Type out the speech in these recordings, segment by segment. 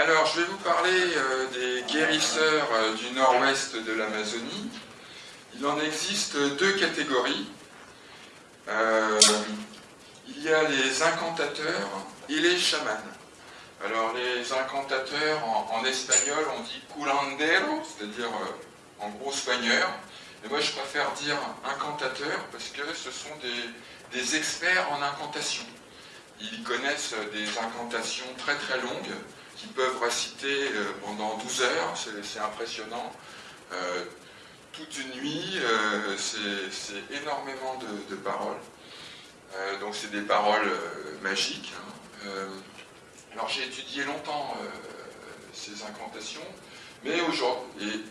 Alors, je vais vous parler euh, des guérisseurs euh, du nord-ouest de l'Amazonie. Il en existe deux catégories. Euh, il y a les incantateurs et les chamans. Alors, les incantateurs, en, espagnol, on dit curandero, c'est-à-dire en gros soigneur. Et moi, je préfère dire incantateur parce que ce sont des experts en incantation. Ils connaissent des incantations très très longues qui peuvent réciter euh, pendant 12 heures, c'est impressionnant. Euh, toute une nuit, euh, c'est énormément de, paroles. donc c'est des paroles magiques. Hein. alors j'ai étudié longtemps ces incantations, mais aujourd'hui,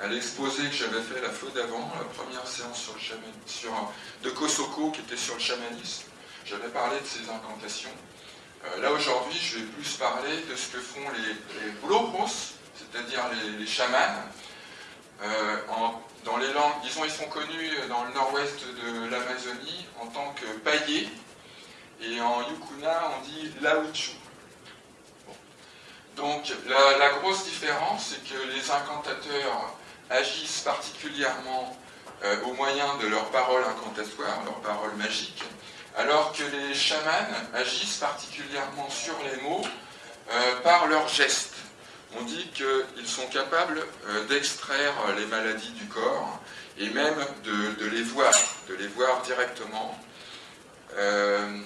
à l'exposé que j'avais fait la fois d'avant, la première séance sur le sur, de Kosoko qui était sur le chamanisme, j'avais parlé de ces incantations. Euh, là aujourd'hui, je vais plus parler de ce que font les, les c'est-à-dire les, chamans. Euh, dans les langues, disons, ils sont connus dans le nord-ouest de l'Amazonie en tant que paillés, et en Yukuna, on dit Lawichu. Donc la, la, grosse différence, c'est que les incantateurs agissent particulièrement euh, au moyen de leurs paroles incantatoires, leurs paroles magiques, alors que les chamans agissent particulièrement sur les mots euh, par leurs gestes. On dit qu'ils sont capables euh, d'extraire les maladies du corps et même de, les voir, de les voir directement. Euh,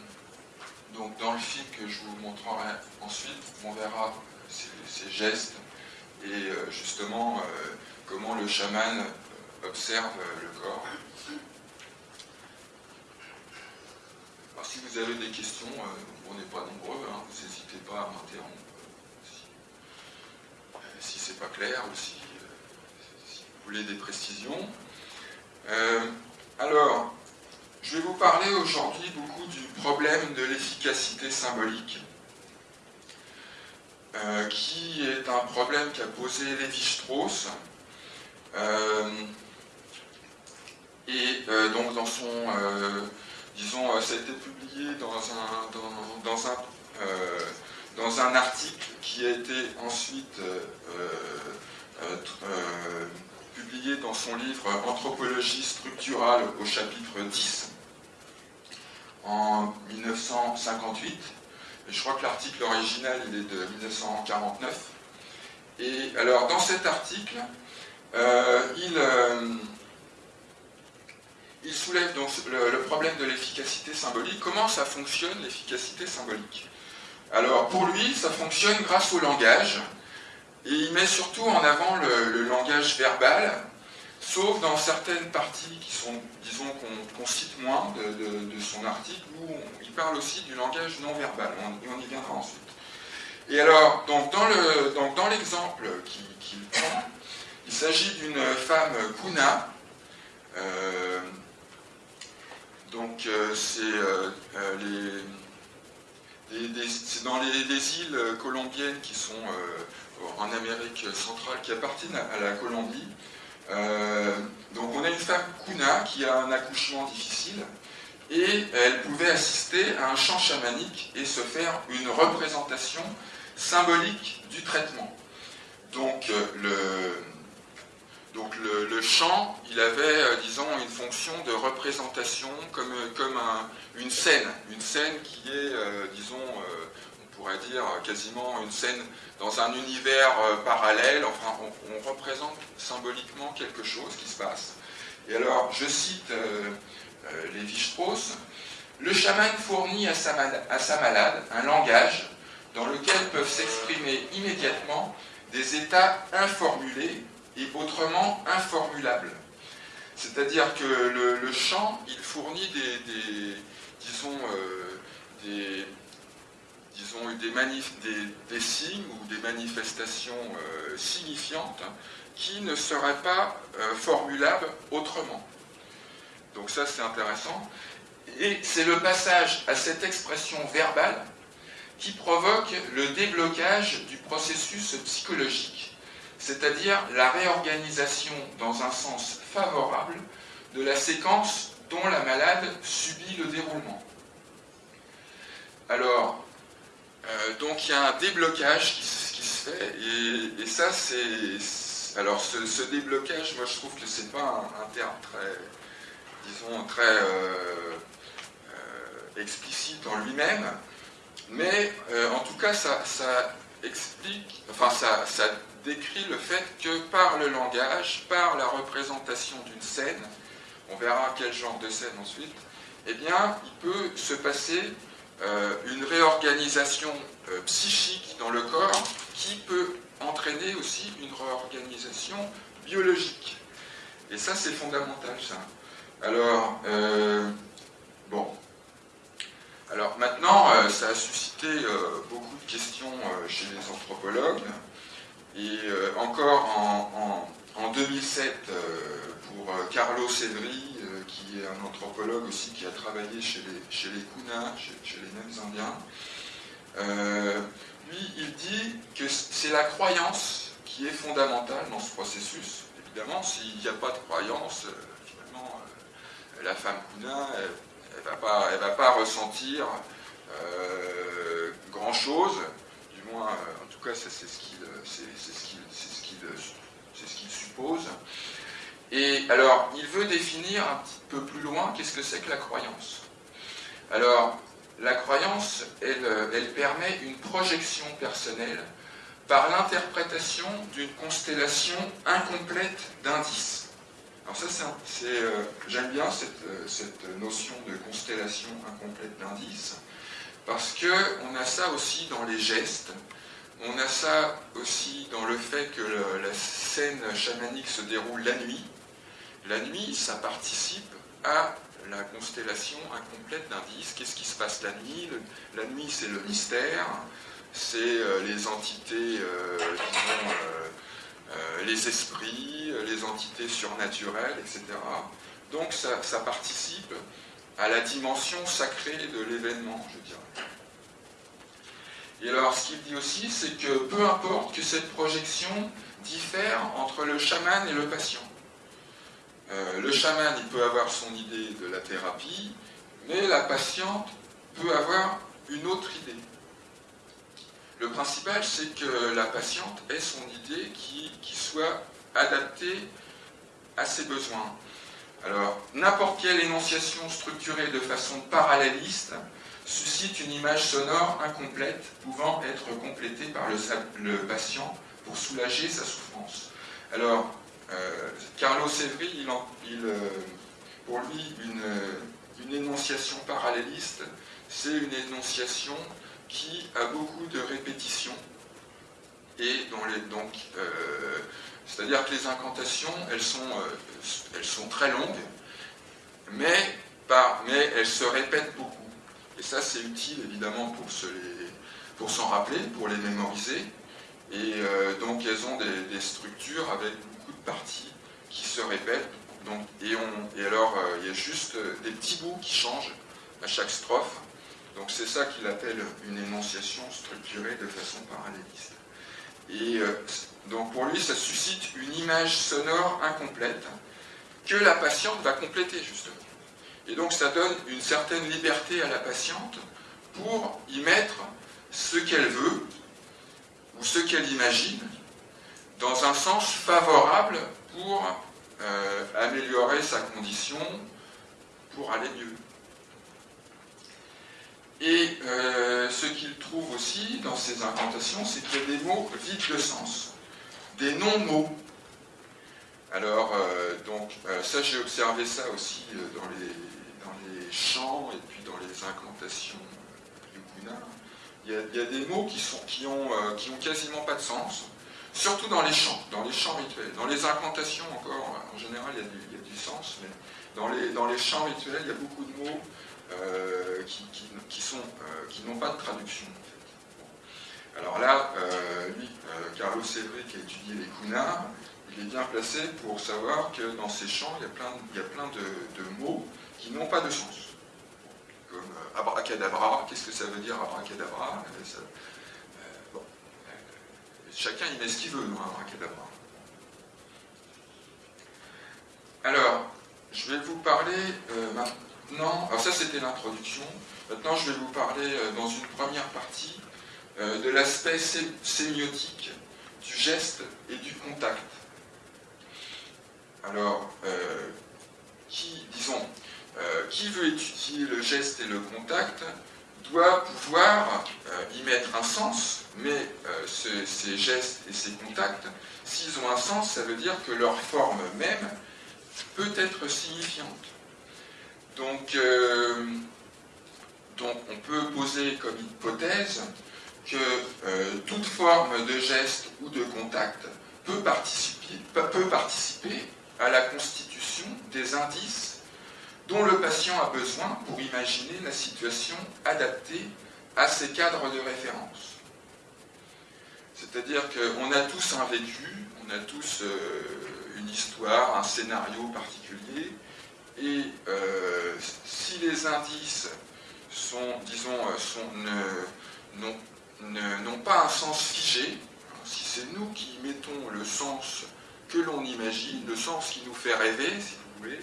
donc dans le film que je vous montrerai ensuite, on verra ces, gestes et justement comment le chaman observe le corps. Si vous avez des questions, euh, on n'est pas nombreux, hein, vous n'hésitez pas à m'interrompre si, euh, si c'est pas clair ou si, euh, vous voulez des précisions. alors, je vais vous parler aujourd'hui beaucoup du problème de l'efficacité symbolique, qui est un problème qu'a posé Lévi-Strauss, et donc dans son disons, euh, ça a été publié euh, dans un article qui a été ensuite euh, publié dans son livre Anthropologie structurale au chapitre 10 en 1958. je crois que l'article original il est de 1949. Et alors dans cet article, il, il soulève donc le, problème de l'efficacité symbolique. Comment ça fonctionne l'efficacité symbolique? Alors pour lui, ça fonctionne grâce au langage, et il met surtout en avant le, langage verbal, sauf dans certaines parties qui sont, disons, qu'on cite moins de, son article, où il parle aussi du langage non verbal, on, on y viendra ensuite. Et alors, donc dans l'exemple qu'il prend, il s'agit d'une femme Kuna, euh, donc euh, euh, euh, c'est dans les, îles colombiennes qui sont en Amérique centrale, qui appartiennent à, la Colombie. donc on a une femme Kuna qui a un accouchement difficile et elle pouvait assister à un chant chamanique et se faire une représentation symbolique du traitement. Donc le, donc le, chant, il avait, euh, disons, une fonction de représentation comme, euh, une scène, une scène qui est, euh, disons, on pourrait dire quasiment une scène dans un univers parallèle, enfin on, représente symboliquement quelque chose qui se passe. Et alors, je cite Lévi-Strauss, le chaman fournit à sa malade un langage dans lequel peuvent s'exprimer immédiatement des états informulés et autrement informulable. C'est-à-dire que le, chant, il fournit des, euh, signes ou des manifestations euh, signifiantes qui ne seraient pas euh, formulables autrement. Donc ça, c'est intéressant. Et c'est le passage à cette expression verbale qui provoque le déblocage du processus psychologique c'est-à-dire la réorganisation dans un sens favorable de la séquence dont la malade subit le déroulement. Alors, donc il y a un déblocage qui, se fait, et, ça c'est... Alors ce, déblocage, moi je trouve que c'est pas un, terme très, disons, très explicite en lui-même, mais en tout cas ça, explique, enfin ça décrit le fait que par le langage, par la représentation d'une scène, on verra quel genre de scène ensuite, eh bien, il peut se passer euh, une réorganisation euh, psychique dans le corps qui peut entraîner aussi une réorganisation biologique. Et ça, c'est fondamental, ça. Alors, euh, bon. Alors maintenant, ça a suscité beaucoup de questions chez les anthropologues. Et encore en, 2007, pour Carlo Cedri, qui est un anthropologue aussi qui a travaillé chez les, chez chez, les mêmes Indiens, euh, lui, il dit que c'est la croyance qui est fondamentale dans ce processus. Évidemment, s'il n'y a pas de croyance, euh, finalement, euh, la femme Kuna, elle ne va, pas, ressentir grand-chose, du moins, tout cas, c'est ce qu'il ce ce suppose. Et alors, il veut définir un petit peu plus loin qu'est-ce que c'est que la croyance. Alors, la croyance, elle, elle permet une projection personnelle par l'interprétation d'une constellation incomplète d'indices. Alors ça, c'est, euh, j'aime bien cette, euh, cette, notion de constellation incomplète d'indices, parce qu'on a ça aussi dans les gestes, on a ça aussi dans le fait que la scène chamanique se déroule la nuit, la nuit, ça participe à la constellation incomplète d'indices. Qu'est-ce qui se passe la nuit? La nuit, c'est le mystère, c'est euh, les entités, euh, disons, euh, les esprits, les entités surnaturelles, etc. Donc ça participe à la dimension sacrée de l'événement, je dirais. Et alors, ce qu'il dit aussi, c'est que peu importe que cette projection diffère entre le chaman et le patient. Euh, le chaman, il peut avoir son idée de la thérapie, mais la patiente peut avoir une autre idée. Le principal, c'est que la patiente ait son idée qui, soit adaptée à ses besoins. Alors, n'importe quelle énonciation structurée de façon paralléliste suscite une image sonore incomplète pouvant être complétée par le, patient pour soulager sa souffrance. Alors, euh, Carlo Sevri, euh, pour lui, une, énonciation paralléliste, c'est une énonciation qui a beaucoup de répétitions. Et donc, euh, c'est-à-dire que les incantations, elles sont, sont très longues, mais, mais elles se répètent beaucoup. Et ça, c'est utile évidemment pour s'en rappeler, pour les mémoriser. Et donc, elles ont des, structures avec parties qui se répètent. Donc, et, on, et alors, euh, il y a juste euh, des petits bouts qui changent à chaque strophe. Donc c'est ça qu'il appelle une énonciation structurée de façon paralléliste. Et euh, donc pour lui, ça suscite une image sonore incomplète que la patiente va compléter justement. Et donc ça donne une certaine liberté à la patiente pour y mettre ce qu'elle veut ou ce qu'elle imagine dans un sens favorable pour euh, améliorer sa condition, pour aller mieux. Et euh, ce qu'il trouve aussi dans ces incantations, c'est qu'il y a des mots vides de sens, des non-mots. Alors, euh, donc, ça, j'ai observé ça aussi dans les, dans chants et puis dans les incantations yukuna. Il il y a des mots qui, sont, ont, quasiment pas de sens, Surtout dans les chants, dans les chants rituels. Dans les incantations, encore, en général, il y a du, sens, mais dans les, dans chants rituels, il y a beaucoup de mots euh, qui, euh, n'ont pas de traduction. Alors là, euh, lui, Carlos qui a étudié les kunars, il est bien placé pour savoir que dans ces chants, il y a plein, de, mots qui n'ont pas de sens. Comme abracadabra, qu'est-ce que ça veut dire abracadabra? Chacun y met ce qu'il veut dans un bracadabra. Alors, je vais vous parler euh, maintenant, alors ça c'était l'introduction, maintenant je vais vous parler euh, dans une première partie de l'aspect sémiotique du geste et du contact. Alors, qui, disons, qui veut étudier le geste et le contact doit pouvoir y mettre un sens, mais ces gestes et ces contacts, s'ils ont un sens, ça veut dire que leur forme même peut être signifiante. Donc, euh, on peut poser comme hypothèse que euh, toute forme de geste ou de contact peut participer à la constitution des indices dont le patient a besoin pour imaginer la situation adaptée à ses cadres de référence. C'est-à-dire qu'on a tous un vécu, on a tous euh, une histoire, un scénario particulier, et euh, si les indices sont, disons, euh, n'ont pas un sens figé, si c'est nous qui mettons le sens que l'on imagine, le sens qui nous fait rêver, si vous voulez,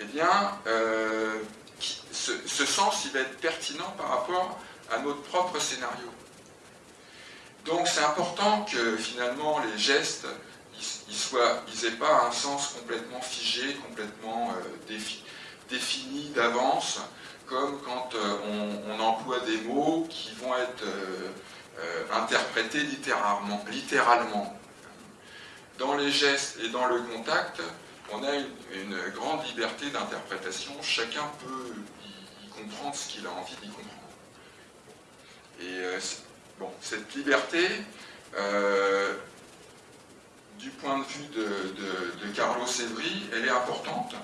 eh bien, euh, ce, sens, il va être pertinent par rapport à notre propre scénario. Donc c'est important que finalement les gestes ils n'aient pas un sens complètement figé, complètement euh, défini d'avance, comme quand euh, on, emploie des mots qui vont être interprétés littéralement, littéralement. Dans les gestes et dans le contact, on a une, grande liberté d'interprétation, chacun peut y, comprendre ce qu'il a envie d'y comprendre. Et bon, cette liberté, du point de vue de, Carlos Evry, elle est importante.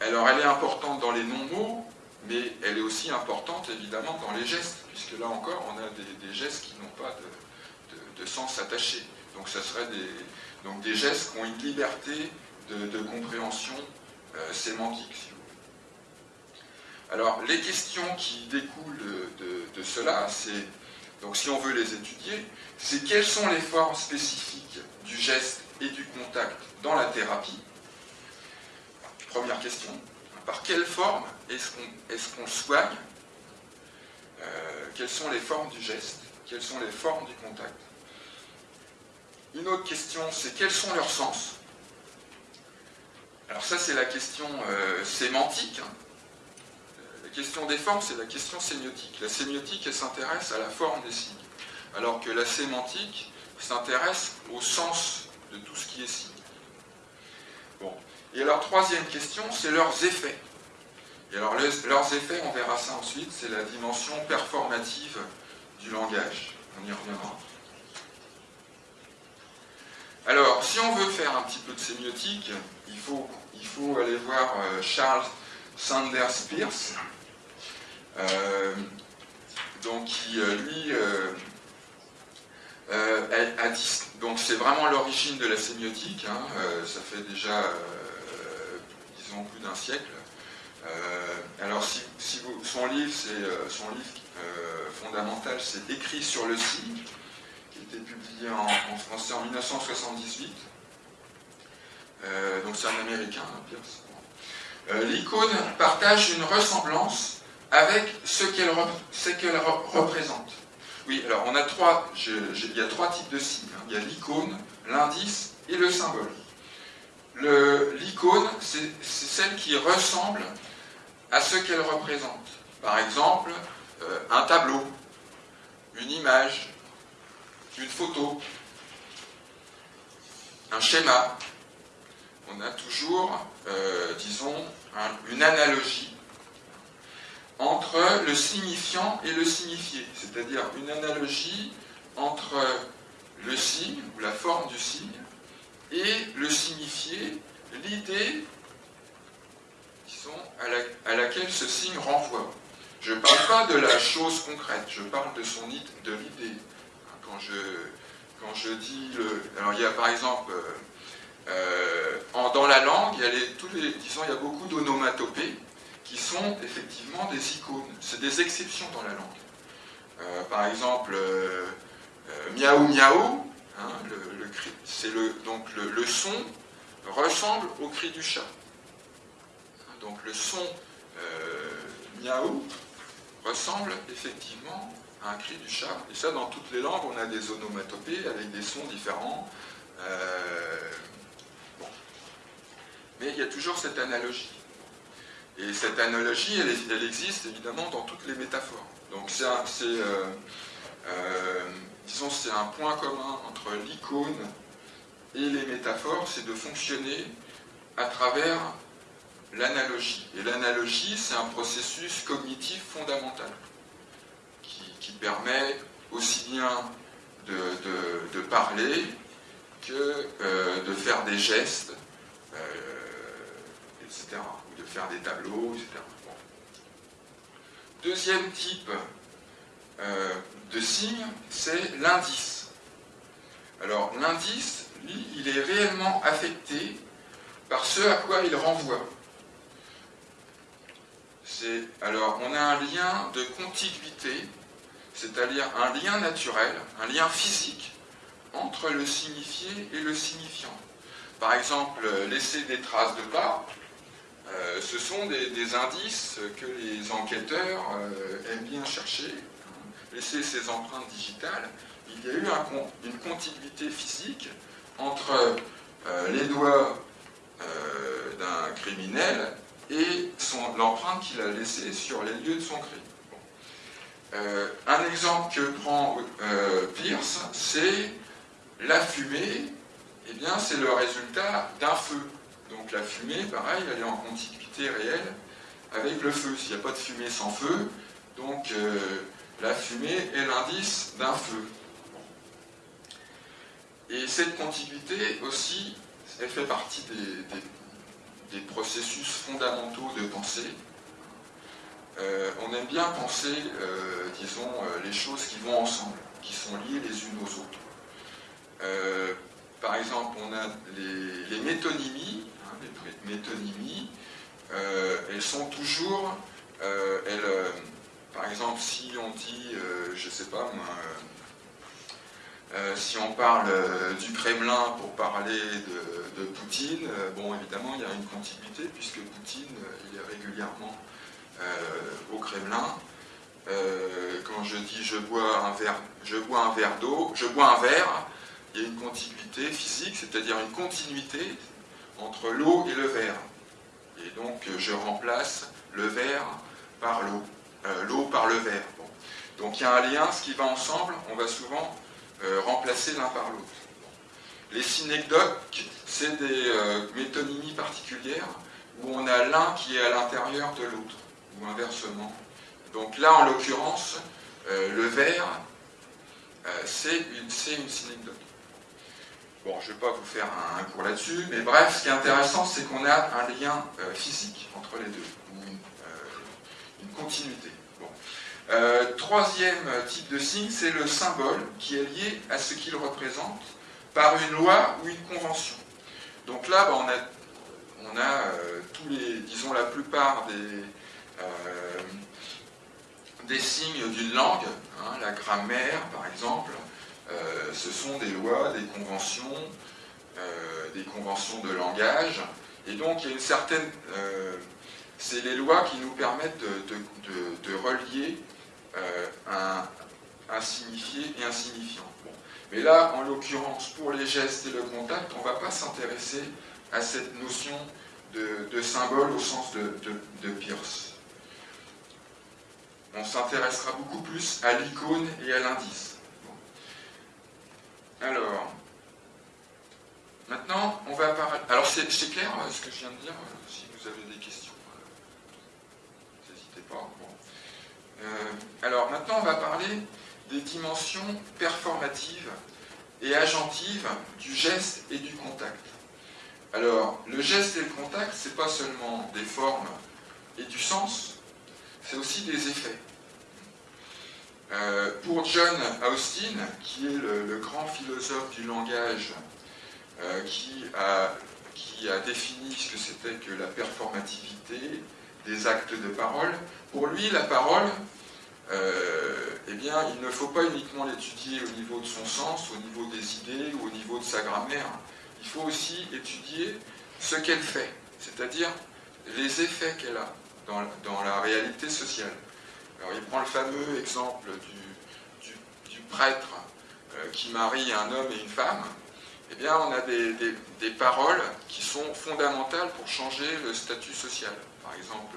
Alors elle est importante dans les non-mots, mais elle est aussi importante évidemment dans les gestes, puisque là encore on a des, gestes qui n'ont pas de, sens attaché. Donc ça serait des, donc des gestes qui ont une liberté de, compréhension euh, sémantique, si vous voulez. Alors les questions qui découlent de, cela, c'est, donc si on veut les étudier, c'est quelles sont les formes spécifiques du geste et du contact dans la thérapie? Première question. Par quelle forme est-ce qu'on soigne? Euh, Quelles sont les formes du geste? Quelles sont les formes du contact? Une autre question, c'est quels sont leurs sens? Alors ça, c'est la question euh, sémantique. Hein. La question des formes, c'est la question sémiotique. La sémiotique, elle s'intéresse à la forme des signes, alors que la sémantique, s'intéresse au sens de tout ce qui est signe. Bon. Et alors, troisième question, c'est leurs effets. Et alors, leurs effets, on verra ça ensuite, c'est la dimension performative du langage. On y reviendra. Alors, si on veut faire un petit peu de sémiotique, il faut, aller voir euh, Charles Sanders Peirce, euh, donc qui, euh, lui, euh, donc c'est vraiment l'origine de la sémiotique, hein, ça fait déjà, disons, plus d'un siècle. alors son livre, c'est son livre fondamental, c'est Écrit sur le signe, a été publié en, français en 1978. donc c'est un américain, hein, L'icône partage une ressemblance avec ce qu'elle représente. Oui, alors on a trois, il y a trois types de signes. Hein. Il y a l'icône, l'indice et le symbole. L'icône, c'est celle qui ressemble à ce qu'elle représente. Par exemple, euh, un tableau, une image, une photo, un schéma. On a toujours, euh, disons, une analogie entre le signifiant et le signifié, c'est-à-dire une analogie entre le signe ou la forme du signe et le signifié, l'idée à, laquelle ce signe renvoie. Je ne parle pas de la chose concrète, je parle de son de l'idée. Quand je, quand je dis le, alors il y a par exemple euh, dans la langue, il y a tous les, disons, il y a beaucoup d'onomatopées qui sont effectivement des icônes. C'est des exceptions dans la langue. Euh, par exemple, euh, euh, miaou miaou, hein, le, donc le, son ressemble au cri du chat. Donc le son miaou ressemble effectivement un cri du chat. Et ça, dans toutes les langues, on a des onomatopées avec des sons différents. Euh, Mais il y a toujours cette analogie. Et cette analogie, elle, existe évidemment dans toutes les métaphores. Donc c'est euh, euh, disons, c'est un point commun entre l'icône et les métaphores, c'est de fonctionner à travers l'analogie. Et l'analogie, c'est un processus cognitif fondamental qui, permet aussi bien de, parler que euh, de faire des gestes, etc faire des tableaux, etc. Deuxième type euh, de signe, c'est l'indice. Alors l'indice, lui, il est réellement affecté par ce à quoi il renvoie. Alors on a un lien de contiguïté, c'est-à-dire un lien naturel, un lien physique entre le signifié et le signifiant. Par exemple, laisser des traces de pas, euh, ce sont des, indices que les enquêteurs euh, aiment bien chercher. Laisser ces empreintes digitales, il y a eu une contiguïté physique entre euh, les doigts d'un criminel et l'empreinte qu'il a laissée sur les lieux de son crime. Un exemple que prend Pierce, c'est la fumée, eh bien c'est le résultat d'un feu. Donc la fumée, pareil, elle est en contiguïté réelle avec le feu. S'il n'y a pas de fumée sans feu, donc euh, la fumée est l'indice d'un feu. Et cette contiguïté aussi, elle fait partie des, processus fondamentaux de pensée. Euh, on aime bien penser, euh, disons, les choses qui vont ensemble, qui sont liées les unes aux autres. par exemple, on a les métonymies, les métonymies, euh, elles sont toujours, euh, euh, par exemple, si on dit, je ne sais pas si on parle du Kremlin pour parler de, Poutine, bon, évidemment, il y a une continuité, puisque Poutine, il est régulièrement au Kremlin. quand je dis je bois un verre, je bois un verre d'eau, je bois un verre, il y a une contiguïté physique, c'est-à-dire une continuité, entre l'eau et le verre. Et donc je remplace le verre par l'eau, euh, l'eau par le verre. Donc il y a un lien, ce qui va ensemble, on va souvent euh, remplacer l'un par l'autre. Les synecdoques, c'est des euh, métonymies particulières où on a l'un qui est à l'intérieur de l'autre, ou inversement. Donc là, en l'occurrence, le verre, c'est une, une synecdoque. Bon, je ne vais pas vous faire un, cours là-dessus, mais bref, ce qui est intéressant, c'est qu'on a un lien euh, physique entre les deux, ou une, euh, continuité. Euh, troisième type de signe, c'est le symbole qui est lié à ce qu'il représente par une loi ou une convention. Donc là, bah, on a, tous les, disons la plupart des, des signes d'une langue, hein, la grammaire par exemple, euh, ce sont des lois, des conventions, euh, des conventions de langage. Et donc, il y a une certaine... Euh, c'est les lois qui nous permettent de, relier un, signifié et un signifiant. Mais là, en l'occurrence, pour les gestes et le contact, on ne va pas s'intéresser à cette notion de, symbole au sens de Pierce. On s'intéressera beaucoup plus à l'icône et à l'indice. Alors, maintenant, on va parler... Alors, c'est clair euh, ce que je viens de dire euh, Si vous avez des questions, euh, n'hésitez pas. alors, maintenant, on va parler des dimensions performatives et agentives du geste et du contact. Alors, le geste et le contact, ce n'est pas seulement des formes et du sens, c'est aussi des effets. Euh, pour John Austin, qui est le, grand philosophe du langage, euh, qui, a, défini ce que c'était que la performativité des actes de parole, pour lui, la parole, euh, eh bien, il ne faut pas uniquement l'étudier au niveau de son sens, au niveau des idées ou au niveau de sa grammaire. Il faut aussi étudier ce qu'elle fait, c'est-à-dire les effets qu'elle a dans la réalité sociale. Alors il prend le fameux exemple prêtre qui marie un homme et une femme, eh bien, on a des, paroles qui sont fondamentales pour changer le statut social. Par exemple,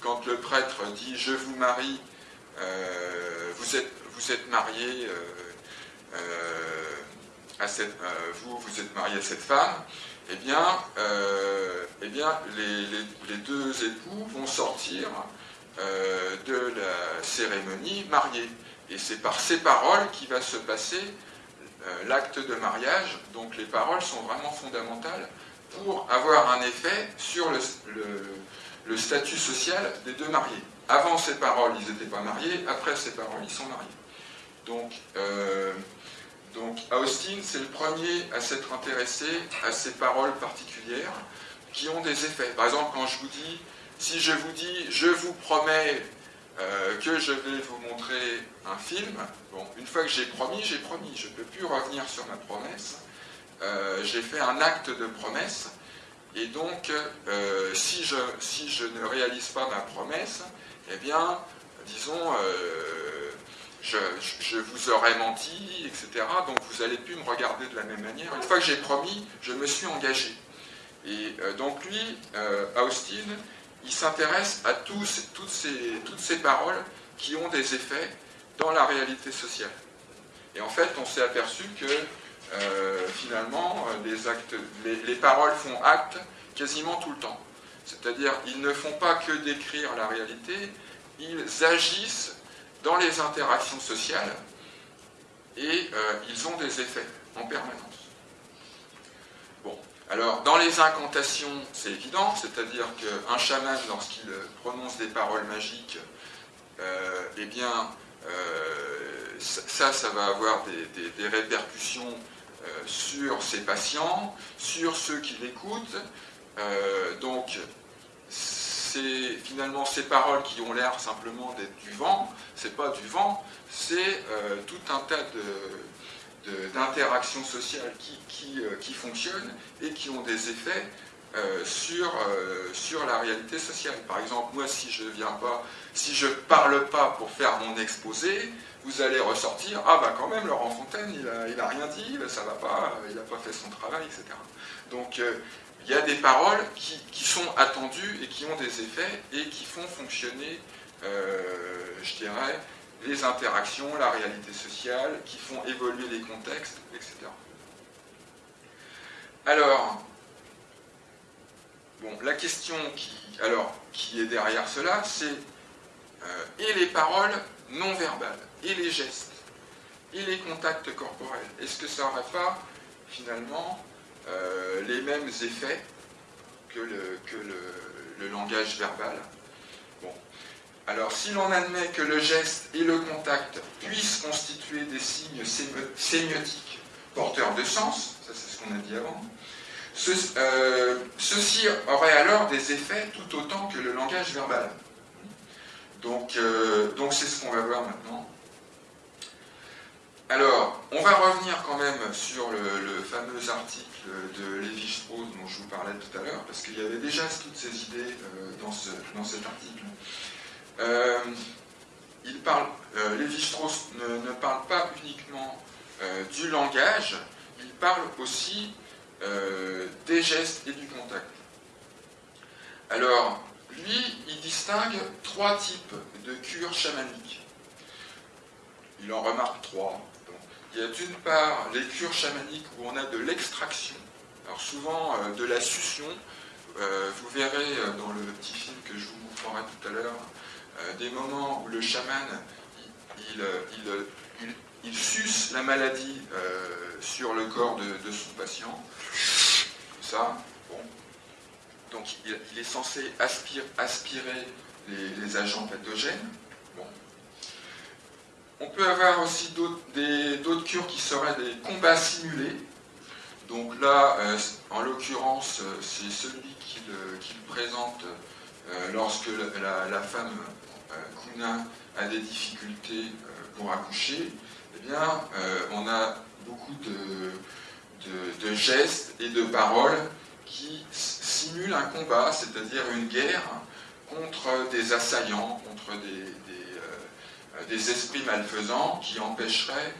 quand, le prêtre dit « je vous marie, vous êtes, marié à cette, à cette femme », eh bien, euh, eh les, deux époux vont sortir euh, de la cérémonie mariée. Et c'est par ces paroles qui va se passer euh, l'acte de mariage. Donc les paroles sont vraiment fondamentales pour avoir un effet sur le, statut social des deux mariés. Avant ces paroles, ils n'étaient pas mariés. Après ces paroles, ils sont mariés. Donc, donc Austin, c'est le premier à s'être intéressé à ces paroles particulières qui ont des effets. Par exemple, quand je vous dis, si je vous dis, je vous promets euh, que je vais vous montrer un film, bon, une fois que j'ai promis, j'ai promis, je ne peux plus revenir sur ma promesse. Euh, j'ai fait un acte de promesse, et donc, euh, si, je, ne réalise pas ma promesse, eh bien, disons, je, vous aurais menti, etc. Donc vous allez plus me regarder de la même manière. Une fois que j'ai promis, je me suis engagé. Et donc lui, Austin, il s'intéresse à toutes, ces, paroles qui ont des effets dans la réalité sociale. Et en fait, on s'est aperçu que euh, finalement, les, actes, les paroles font acte quasiment tout le temps. C'est-à-dire, ils ne font pas que décrire la réalité, ils agissent dans les interactions sociales et euh, ils ont des effets en permanence. Alors dans les incantations, c'est évident, c'est-à-dire qu'un chaman, lorsqu'il prononce des paroles magiques, euh, eh bien, euh, ça, ça va avoir des, répercussions sur ses patients, sur ceux qui l'écoutent. donc, c'est finalement ces paroles qui ont l'air simplement d'être du vent, c'est pas du vent, c'est euh, tout un tas d'interactions sociales qui, euh, qui, fonctionnent et qui ont des effets euh, sur, sur la réalité sociale. Par exemple, moi, si je viens pas, si je parle pas pour faire mon exposé, vous allez ressortir, ah bah quand même, Laurent Fontaine, il a, il a rien dit, ça va pas, il n'a pas fait son travail, etc. Donc, il y a des paroles qui, sont attendues et qui ont des effets et qui font fonctionner, euh, je dirais, les interactions, la réalité sociale, qui font évoluer les contextes, etc. Alors, bon, la question qui, alors, qui est derrière cela, c'est euh, et les paroles non verbales, et les gestes, et les contacts corporels. Est-ce que ça n'aurait pas, finalement, euh, les mêmes effets que que le, langage verbal? Alors, si l'on admet que le geste et le contact puissent constituer des signes sémiotiques porteurs de sens, ça c'est ce qu'on a dit avant, euh, ceci aurait alors des effets tout autant que le langage verbal. Donc, euh, donc c'est ce qu'on va voir maintenant. Alors, on va revenir quand même sur le, fameux article de Lévi-Strauss dont je vous parlais tout à l'heure, parce qu'il y avait déjà toutes ces idées euh, dans, cet article. Euh, il parle, euh, Lévi-Strauss ne, parle pas uniquement du langage, il parle aussi des gestes et du contact. Alors, lui, il distingue trois types de cures chamaniques. Il en remarque trois. Il y a d'une part les cures chamaniques où on a de l'extraction, alors souvent euh, de la succion. Euh, vous verrez euh, dans le petit film que je vous montrerai tout à l'heure, des moments où le chaman, il, suce la maladie sur le corps de, son patient. Ça, bon. Donc il, est censé aspirer les agents pathogènes. On peut avoir aussi d'autres cures qui seraient des combats simulés. Donc là, euh, en l'occurrence, euh, c'est celui qui le, présente euh, lorsque la, femme Kuna a des difficultés pour accoucher. Eh bien, on a beaucoup de, gestes et de paroles qui simulent un combat, c'est-à-dire une guerre contre des assaillants, contre des, des esprits malfaisants qui empêcheraient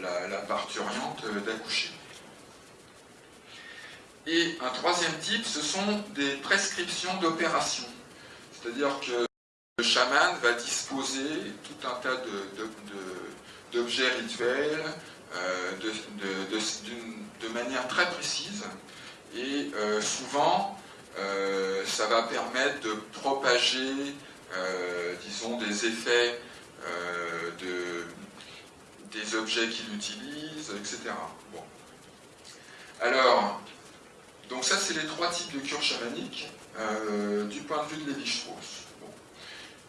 la, la parturiante d'accoucher. Et un troisième type, ce sont des prescriptions d'opération. C'est-à-dire que le chaman va disposer tout un tas d'objets rituels euh, de, manière très précise. Et euh, souvent, euh, ça va permettre de propager, disons, des effets de, des objets qu'il utilise, etc. Bon. Alors, donc ça, c'est les trois types de cures chamaniques du point de vue de Lévi-Strauss.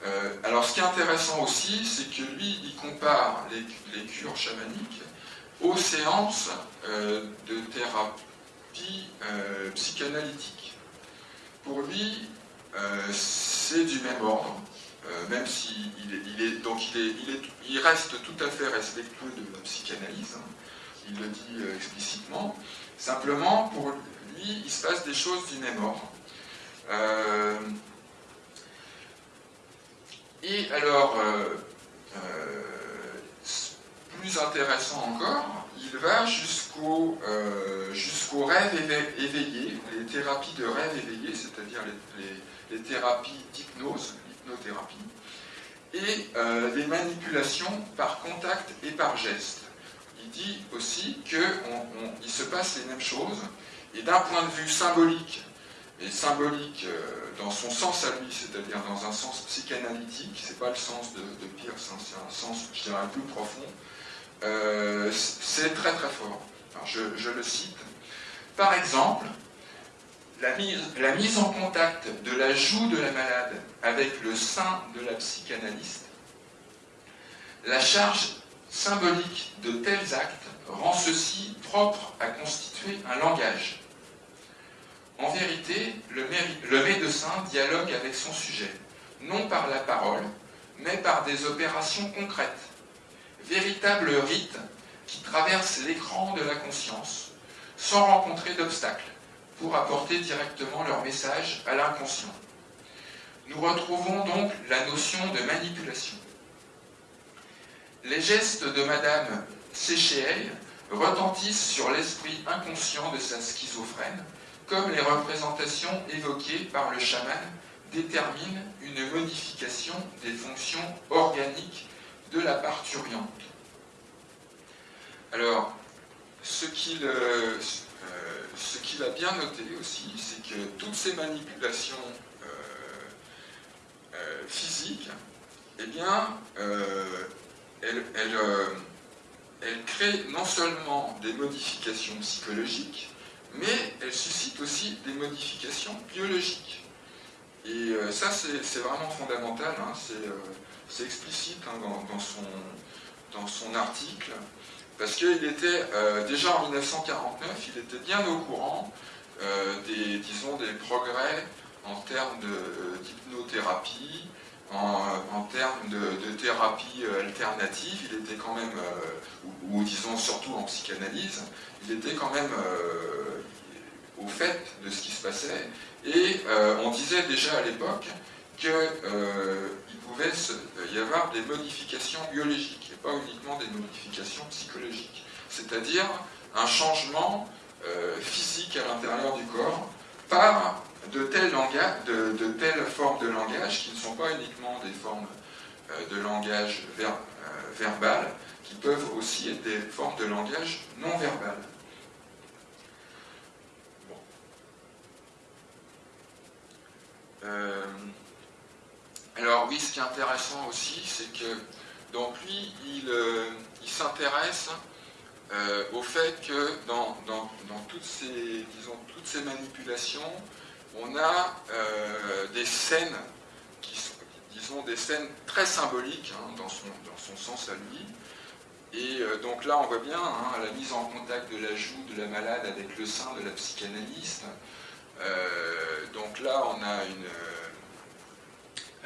Euh, alors, ce qui est intéressant aussi, c'est que lui, il compare les, cures chamaniques aux séances euh, de thérapie psychanalytique. Pour lui, c'est du même ordre, même s'il il est, donc il, reste tout à fait respectueux de la psychanalyse, hein. il le dit explicitement. Simplement, pour il se passe des choses du même ordre. Euh, et alors, euh, euh, plus intéressant encore, il va jusqu'au jusqu'au rêve éveillé, les thérapies de rêve éveillé, c'est-à-dire les, thérapies d'hypnose, l'hypnothérapie, et les manipulations par contact et par geste. Il dit aussi qu'il se passe les mêmes choses et d'un point de vue symbolique, et symbolique euh, dans son sens à lui, c'est-à-dire dans un sens psychanalytique, c'est pas le sens de, Pierce, hein, c'est un sens, je dirais, plus profond, euh, c'est très très fort. je, le cite. Par exemple, la mise en contact de la joue de la malade avec le sein de la psychanalyste, la charge symbolique de tels actes rend ceci propre à constituer un langage. En vérité, le, médecin dialogue avec son sujet, non par la parole, mais par des opérations concrètes, véritables rites qui traversent l'écran de la conscience, sans rencontrer d'obstacles, pour apporter directement leur message à l'inconscient. Nous retrouvons donc la notion de manipulation. Les gestes de Madame Séchéel retentissent sur l'esprit inconscient de sa schizophrène, comme les représentations évoquées par le chaman déterminent une modification des fonctions organiques de la parturiante. Alors, ce qu'il euh, a bien noté aussi, c'est que toutes ces manipulations euh, euh, physiques, eh bien, elles créent non seulement des modifications psychologiques, mais elle suscite aussi des modifications biologiques. Et euh, ça, c'est vraiment fondamental, hein. euh, c'est explicite hein, dans, son, article, parce qu'il était, euh, déjà en 1949, il était bien au courant des, disons, des progrès en termes d'hypnothérapie, en, termes de, thérapie alternative, il était quand même, ou, ou, disons surtout en psychanalyse, il était quand même au fait de ce qui se passait. Et euh, on disait déjà à l'époque qu'il euh, pouvait y avoir des modifications biologiques et pas uniquement des modifications psychologiques. C'est-à-dire un changement euh, physique à l'intérieur du corps par de telles, formes de langage qui ne sont pas uniquement des formes de langage verbal, qui peuvent aussi être des formes de langage non verbal. Euh, alors oui, ce qui est intéressant aussi, c'est que donc lui, il, euh, s'intéresse euh, au fait que dans, toutes ces manipulations, on a des scènes disons, des scènes très symboliques hein, dans, son, sens à lui. Et donc là, on voit bien hein, la mise en contact de la joue de la malade avec le sein de la psychanalyste, euh, donc là, on a une,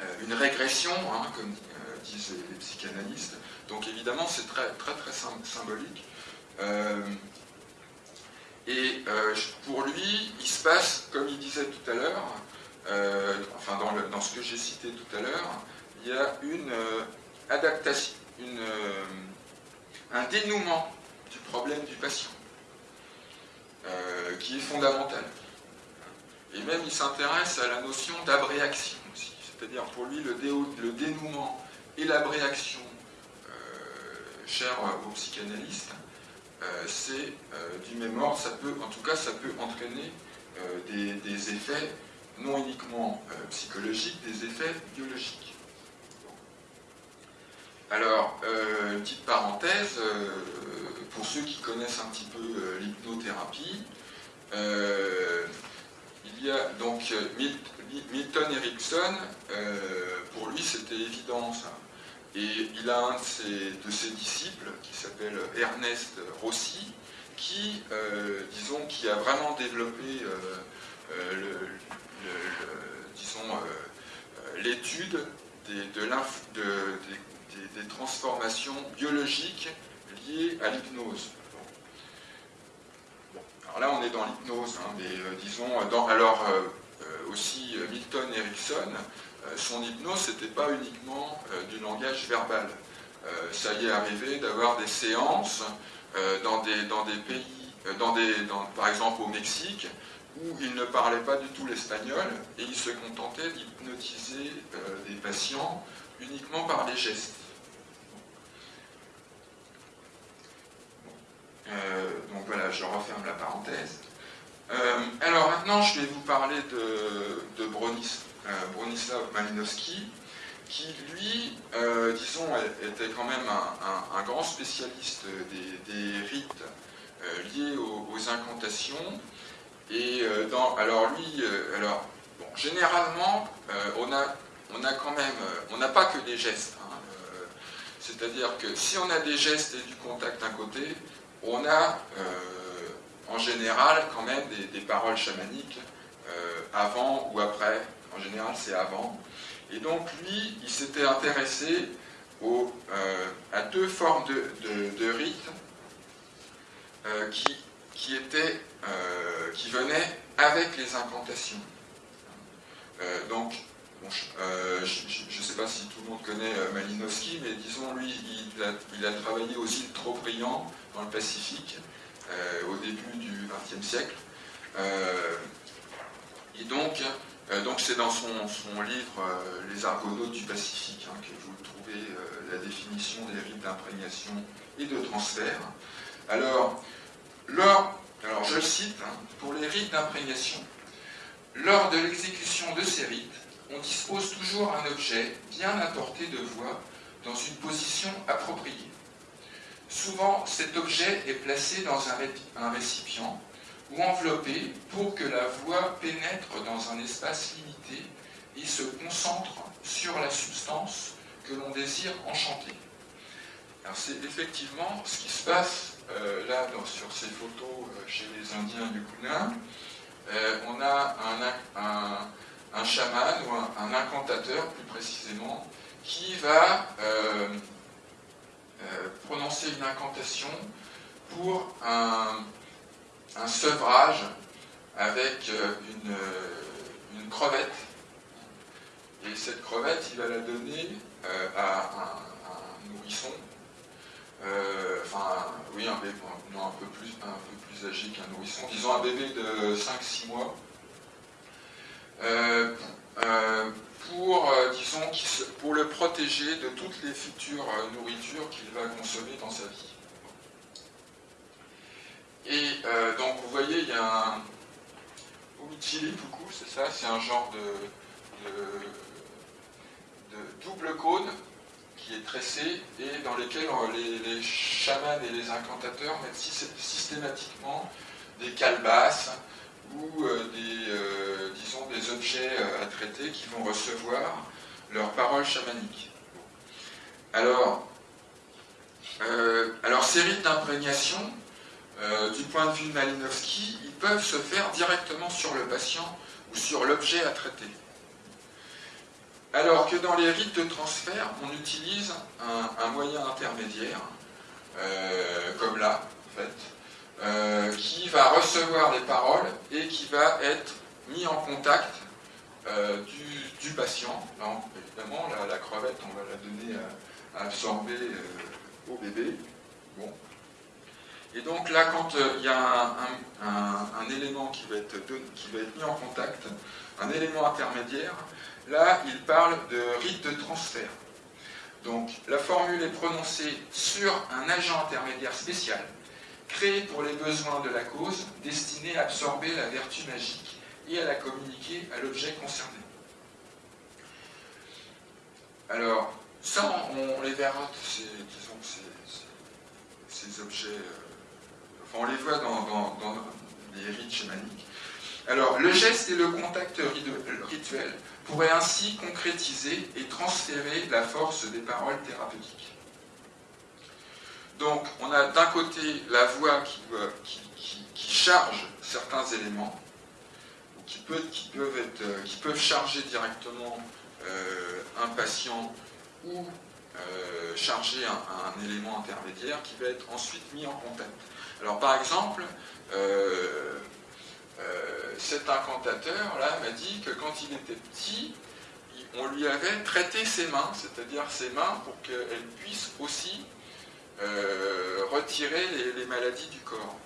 euh, régression, hein, comme euh, disent les, psychanalystes. Donc évidemment, c'est très, très symbolique. Et pour lui, il se passe, comme il disait tout à l'heure, enfin dans, ce que j'ai cité tout à l'heure, il y a une, adaptation, un dénouement du problème du patient, qui est fondamental. Et même il s'intéresse à la notion d'abréaction aussi. C'est-à-dire pour lui le, le, dénouement et l'abréaction, euh, cher aux psychanalystes, euh, c'est euh, du même ordre, ça peut, en tout cas ça peut entraîner des, effets non uniquement psychologiques, des effets biologiques. Alors, petite parenthèse, pour ceux qui connaissent un petit peu l'hypnothérapie, il y a donc Milton Erickson, euh, pour lui c'était évident ça. Et il a un de ses, disciples qui s'appelle Ernest Rossi, qui, euh, disons, qui a vraiment développé euh, l'étude des, transformations biologiques liées à l'hypnose. Alors là, on est dans l'hypnose, hein, mais disons, dans, alors aussi Milton Erickson, euh, son hypnose, n'était pas uniquement euh, du langage verbal. Euh, ça y est arrivé d'avoir des séances dans, des, pays, par exemple au Mexique, où il ne parlait pas du tout l'espagnol et il se contentait d'hypnotiser des patients uniquement par les gestes. donc voilà, je referme la parenthèse. alors maintenant, je vais vous parler de, de Bronis, euh, Bronislaw Malinowski, qui lui, euh, disons, était quand même un, grand spécialiste des, rites euh, liés aux, incantations. Et alors lui, généralement, on, a, on a quand même, n'a pas que des gestes. Hein, c'est-à-dire que si on a des gestes et du contact d'un côté, on a en général quand même des paroles chamaniques avant ou après en général c'est avant. Et donc lui, il s'était intéressé euh, à deux formes de, rites euh, qui, qui, étaient, euh, qui venaient avec les incantations. donc, je ne sais pas si tout le monde connaît Malinowski, mais disons, lui, il a, il a travaillé aux îles Trop-Brillant dans le Pacifique au début du XXe siècle. et donc, donc c'est dans son, livre euh, Les Argonautes du Pacifique hein, que vous trouvez euh, la définition des rites d'imprégnation et de transfert. Alors, lors, alors je le cite, hein, pour les rites d'imprégnation, lors de l'exécution de ces rites, on dispose toujours un objet bien apporté de voix dans une position appropriée. Souvent, cet objet est placé dans un récipient ou enveloppé pour que la voix pénètre dans un espace limité et se concentre sur la substance que l'on désire enchanter. c'est effectivement ce qui se passe euh, là sur ces photos euh, chez les Indiens du Kounin. Euh, on a un, chaman ou un, incantateur plus précisément qui va prononcer une incantation pour un, un sevrage avec euh, euh, une, crevette. Et cette crevette, il va la donner euh, à un, nourrisson, enfin, oui, un bébé, un peu plus, un peu plus âgé qu'un nourrisson, disons un bébé de 5-6 mois, pour le protéger de toutes les futures nourritures qu'il va consommer dans sa vie. Et euh, donc vous voyez, il y a un beaucoup, c'est ça, c'est un genre de, double cône qui est tressé et dans lequel les, chamans et les incantateurs mettent systématiquement des calebasses ou euh, des, euh, disons, des objets à traiter qui vont recevoir leurs paroles chamaniques. Alors, alors ces rites d'imprégnation, euh, du point de vue de Malinowski, ils peuvent se faire directement sur le patient ou sur l'objet à traiter. Alors que dans les rites de transfert, on utilise un, moyen intermédiaire, euh, comme là, en fait, euh, qui va recevoir les paroles et qui va être mis en contact du, patient. évidemment, la, crevette, on va la donner à absorber au bébé. Bon. Et donc là, quand il y a un, élément qui va, être qui va être mis en contact, un élément intermédiaire, là, il parle de rite de transfert. Donc la formule est prononcée sur un agent intermédiaire spécial, créé pour les besoins de la cause, destiné à absorber la vertu magique et à la communiquer à l'objet concerné. Alors, ça, on, les verra, ces, disons, ces, objets, euh, on les voit dans, les rites chamaniques. Alors, le geste et le contact rituel pourraient ainsi concrétiser et transférer la force des paroles thérapeutiques. Donc, on a d'un côté la voix qui, charge certains éléments, qui, euh, peuvent charger directement euh, un patient ou euh, charger un, élément intermédiaire qui va être ensuite mis en contact. Alors par exemple, euh, cet incantateur là m'a dit que quand il était petit, on lui avait traité ses mains, c'est-à-dire ses mains pour qu'elles puissent aussi retirer les, maladies du corps.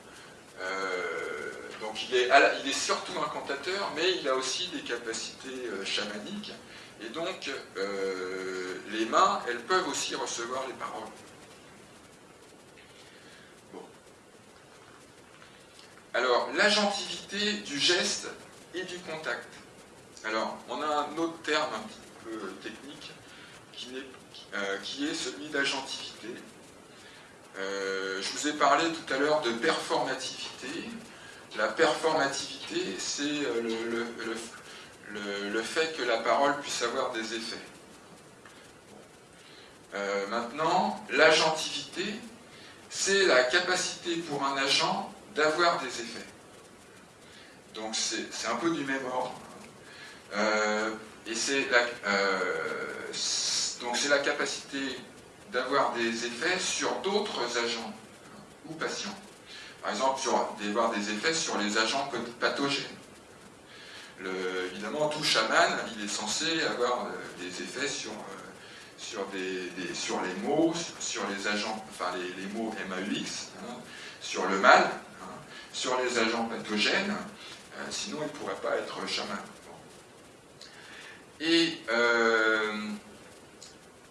donc il est, il est surtout incantateur, mais il a aussi des capacités chamaniques. Et donc, euh, les mains, elles peuvent aussi recevoir les paroles. Alors, l'agentivité du geste et du contact. Alors, on a un autre terme un petit peu technique qui, est, euh, qui est celui d'agentivité. Euh, je vous ai parlé tout à l'heure de performativité. La performativité, c'est le, fait que la parole puisse avoir des effets. Euh, maintenant, l'agentivité, c'est la capacité pour un agent d'avoir des effets. Donc c'est un peu du même ordre. Euh, et c'est la, euh, c'est la capacité d'avoir des effets sur d'autres agents ou patients. Par exemple, d'avoir des effets sur les agents pathogènes évidemment, tout chaman, il est censé avoir euh, des effets sur, les mots, sur, les agents, enfin les, mots MAUX, hein, sur le mal, sur les agents pathogènes, euh, sinon il ne pourrait pas être chaman. Et,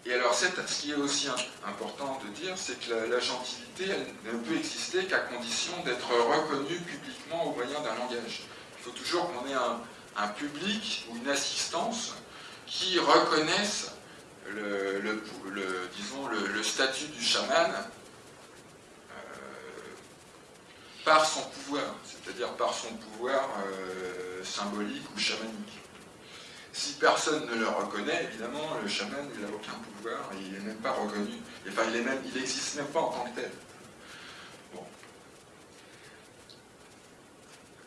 et alors, ce qui est aussi important de dire, c'est que la, gentilité, ne peut exister qu'à condition d'être reconnue publiquement au moyen d'un langage. Il faut toujours qu'on ait un, public ou une assistance qui reconnaissent le, le, statut du chaman euh, par son pouvoir, c'est-à-dire par son pouvoir euh, symbolique ou chamanique. Si personne ne le reconnaît, évidemment, le chaman n'a aucun pouvoir, il n'est même pas reconnu, enfin il n'existe même pas en tant que tel.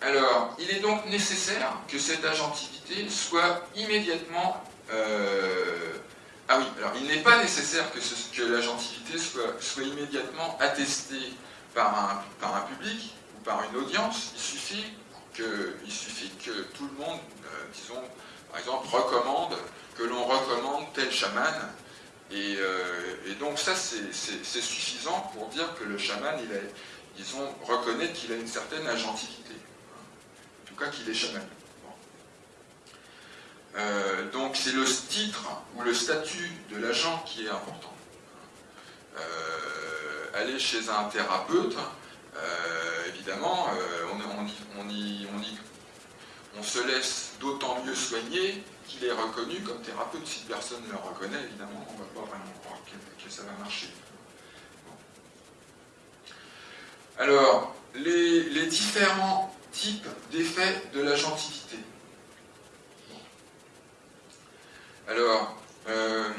Alors, il est donc nécessaire que cette agentivité soit immédiatement... Euh, ah oui, alors il n'est pas nécessaire que, l'agentivité soit, immédiatement attestée par un, public ou par une audience. Il suffit que, suffit que tout le monde, euh, disons, par exemple, recommande, que l'on recommande tel chaman. Et, euh, donc ça, c'est suffisant pour dire que le chaman, il disons, reconnaît qu'il a une certaine agentivité cas qu'il est chaman. Euh, donc c'est le titre ou le statut de l'agent qui est important. Aller chez un thérapeute, euh, évidemment, on, on, se laisse d'autant mieux soigner qu'il est reconnu comme thérapeute. Si personne ne le reconnaît, évidemment, on ne va pas vraiment croire que, ça va marcher. Alors, les différents type d'effet de l'agentivité. Alors, euh,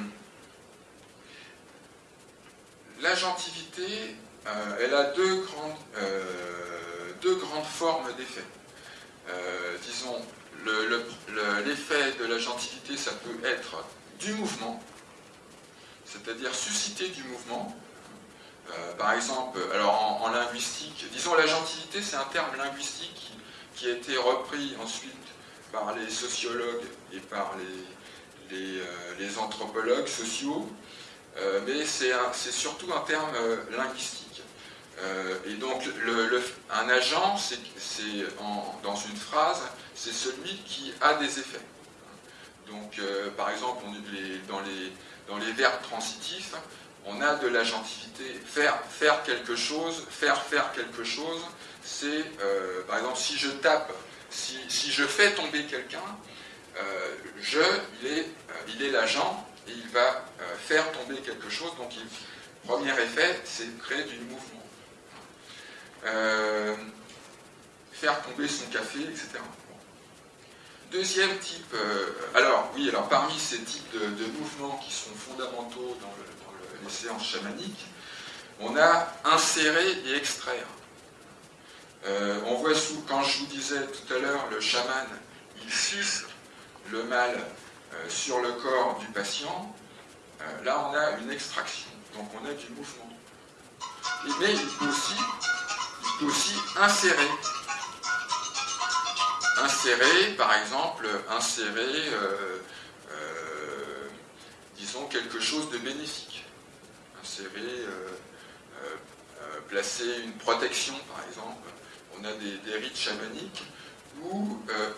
l'agentivité, euh, elle a deux grandes, euh, deux grandes formes d'effet. disons, l'effet de l'agentivité, ça peut être du mouvement, c'est-à-dire susciter du mouvement, euh, par exemple, alors en, linguistique, disons la gentilité, c'est un terme linguistique qui, a été repris ensuite par les sociologues et par les, les, euh, anthropologues sociaux. Mais c'est surtout un terme linguistique. et donc, un agent, c'est dans une phrase, c'est celui qui a des effets. Donc, par exemple, dans, les, verbes transitifs, on a de l'agentivité. Faire, faire quelque chose, faire faire quelque chose, c'est, euh, par exemple, si je tape, si, je fais tomber quelqu'un, euh, je, euh, il est l'agent et il va faire tomber quelque chose. Donc, premier effet, c'est créer du mouvement. faire tomber son café, etc. Deuxième type, alors oui, alors parmi ces types de, mouvements qui sont fondamentaux dans, les séances chamaniques, on a insérer et extraire. Euh, on voit sous, quand je vous disais tout à l'heure, le chaman, il suce le mal euh, sur le corps du patient, euh, là on a une extraction, donc on a du mouvement. mais il peut aussi, aussi insérer. Insérer, par exemple, insérer, disons, quelque chose de bénéfique. Insérer, placer une protection, par exemple on a des, rites chamaniques où euh,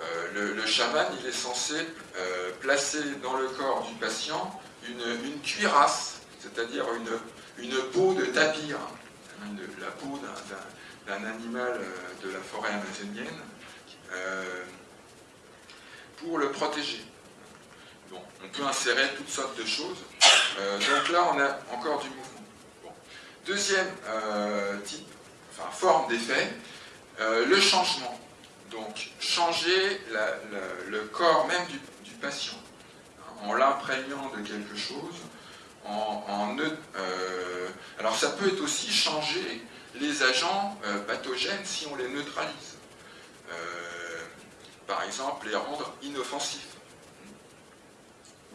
euh, le, chaman il est censé euh, placer dans le corps du patient une, cuirasse, c'est-à-dire une, peau de tapir, hein, la peau d'un animal de la forêt amazonienne, pour le protéger. on peut insérer toutes sortes de choses. donc là, on a encore du mouvement. Deuxième type forme d'effet, euh, le changement. Donc, changer le corps même du, patient, hein, en l'imprégnant de quelque chose, en, euh, alors ça peut être aussi changer les agents euh, pathogènes si on les neutralise. par exemple, les rendre inoffensifs.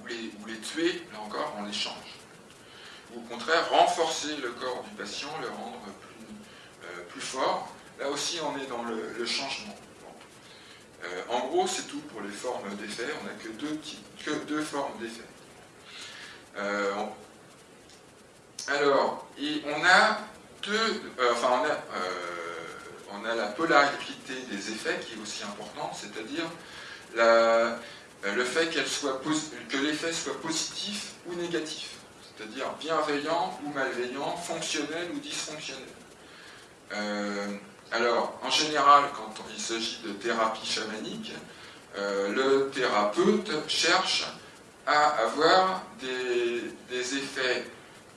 Ou les, ou les tuer, là encore, on les change. Ou au contraire, renforcer le corps du patient, le rendre plus plus fort. Là aussi, on est dans le, changement. Euh, en gros, c'est tout pour les formes d'effets. On n'a que deux, formes d'effets. Euh, alors, on a euh, la polarité des effets qui est aussi importante, c'est-à-dire le fait que l'effet soit positif ou négatif, c'est-à-dire bienveillant ou malveillant, fonctionnel ou dysfonctionnel. Alors, en général, quand il s'agit de thérapie chamanique, euh, le thérapeute cherche à avoir des, effets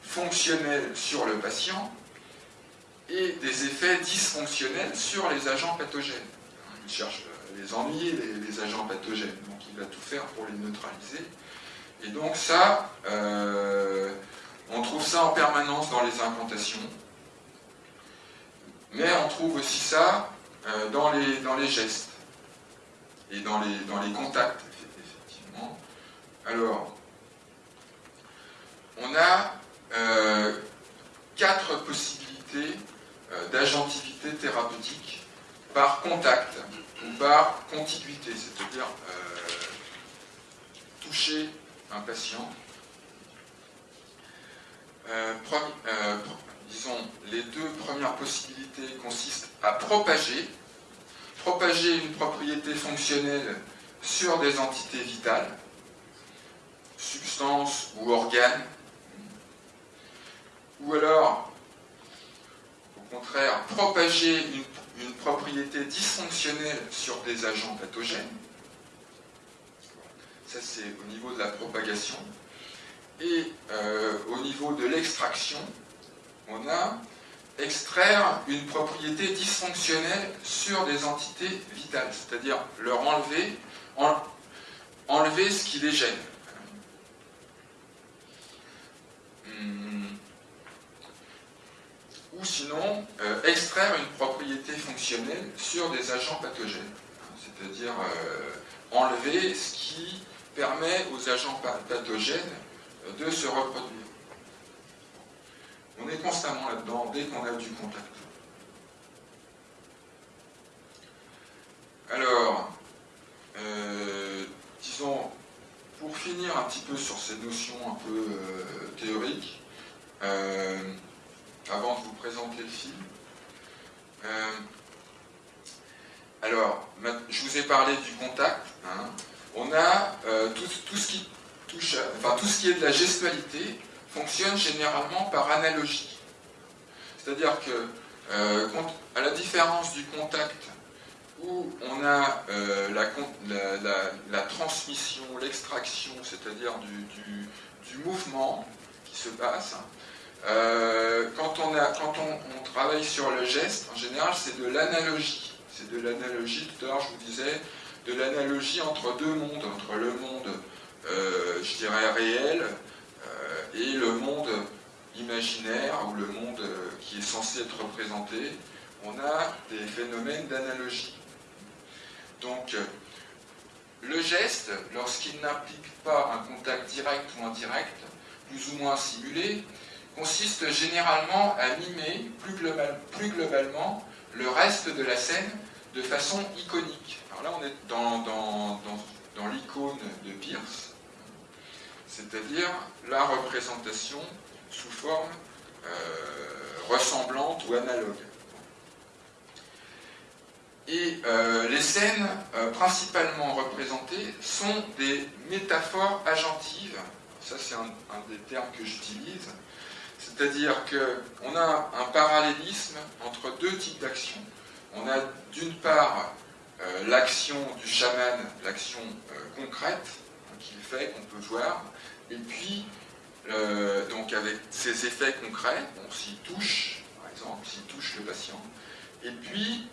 fonctionnels sur le patient et des effets dysfonctionnels sur les agents pathogènes. Il cherche les ennuyer, les, agents pathogènes, donc il va tout faire pour les neutraliser. Et donc ça, euh, on trouve ça en permanence dans les incantations. Mais on trouve aussi ça euh, dans, les, gestes et dans les, dans les contacts, effectivement. Alors, on a euh, quatre possibilités euh, d'agentivité thérapeutique par contact ou par contiguïté, c'est-à-dire toucher un patient. Les deux premières possibilités consistent à propager, propager une propriété fonctionnelle sur des entités vitales, substances ou organes, ou alors, au contraire, propager une, propriété dysfonctionnelle sur des agents pathogènes. Ça, c'est au niveau de la propagation. Et euh, au niveau de l'extraction, on a extraire une propriété dysfonctionnelle sur des entités vitales, c'est-à-dire leur enlever, enlever ce qui les gêne. Hmm. Ou sinon, euh, extraire une propriété fonctionnelle sur des agents pathogènes, c'est-à-dire euh, enlever ce qui permet aux agents pathogènes de se reproduire. On est constamment là-dedans dès qu'on a du contact. Alors, euh, disons, pour finir un petit peu sur ces notions un peu théoriques avant de vous présenter le film. alors, je vous ai parlé du contact. Hein. On a tout, qui touche, tout ce qui est de la gestualité fonctionne généralement par analogie. C'est-à-dire que, à la différence du contact où on a euh, la, transmission, l'extraction, c'est-à-dire du, mouvement qui se passe. Euh, quand, on, on, travaille sur le geste, en général, c'est de l'analogie. C'est de l'analogie, tout à l'heure je vous disais, de l'analogie entre deux mondes, entre le monde, euh, je dirais, réel et le monde imaginaire, ou le monde qui est censé être représenté. On a des phénomènes d'analogie. Donc, euh, le geste, lorsqu'il n'implique pas un contact direct ou indirect, plus ou moins simulé, consiste généralement à mimer plus, globalement le reste de la scène de façon iconique. Alors là, on est dans, l'icône de Pierce, c'est-à-dire la représentation sous forme euh, ressemblante ou analogue. Et euh, les scènes euh, principalement représentées sont des métaphores agentives. Ça, c'est un, des termes que j'utilise. C'est-à-dire qu'on a un parallélisme entre deux types d'actions. On a d'une part l'action du chaman, l'action concrète hein, qu'il fait, qu'on peut voir, et puis, donc avec ses effets concrets, on s'y touche, par exemple, s'il touche le patient, et puis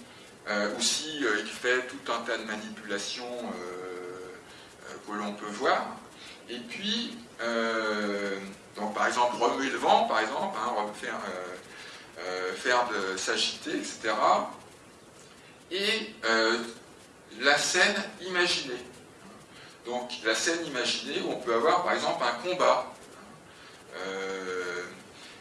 euh, aussi, euh, il fait tout un tas de manipulations euh, que l'on peut voir. Et puis, donc, par exemple, remuer le vent, par exemple, hein, faire, faire de s'agiter, etc. Et la scène imaginée. Donc la scène imaginée où on peut avoir par exemple un combat.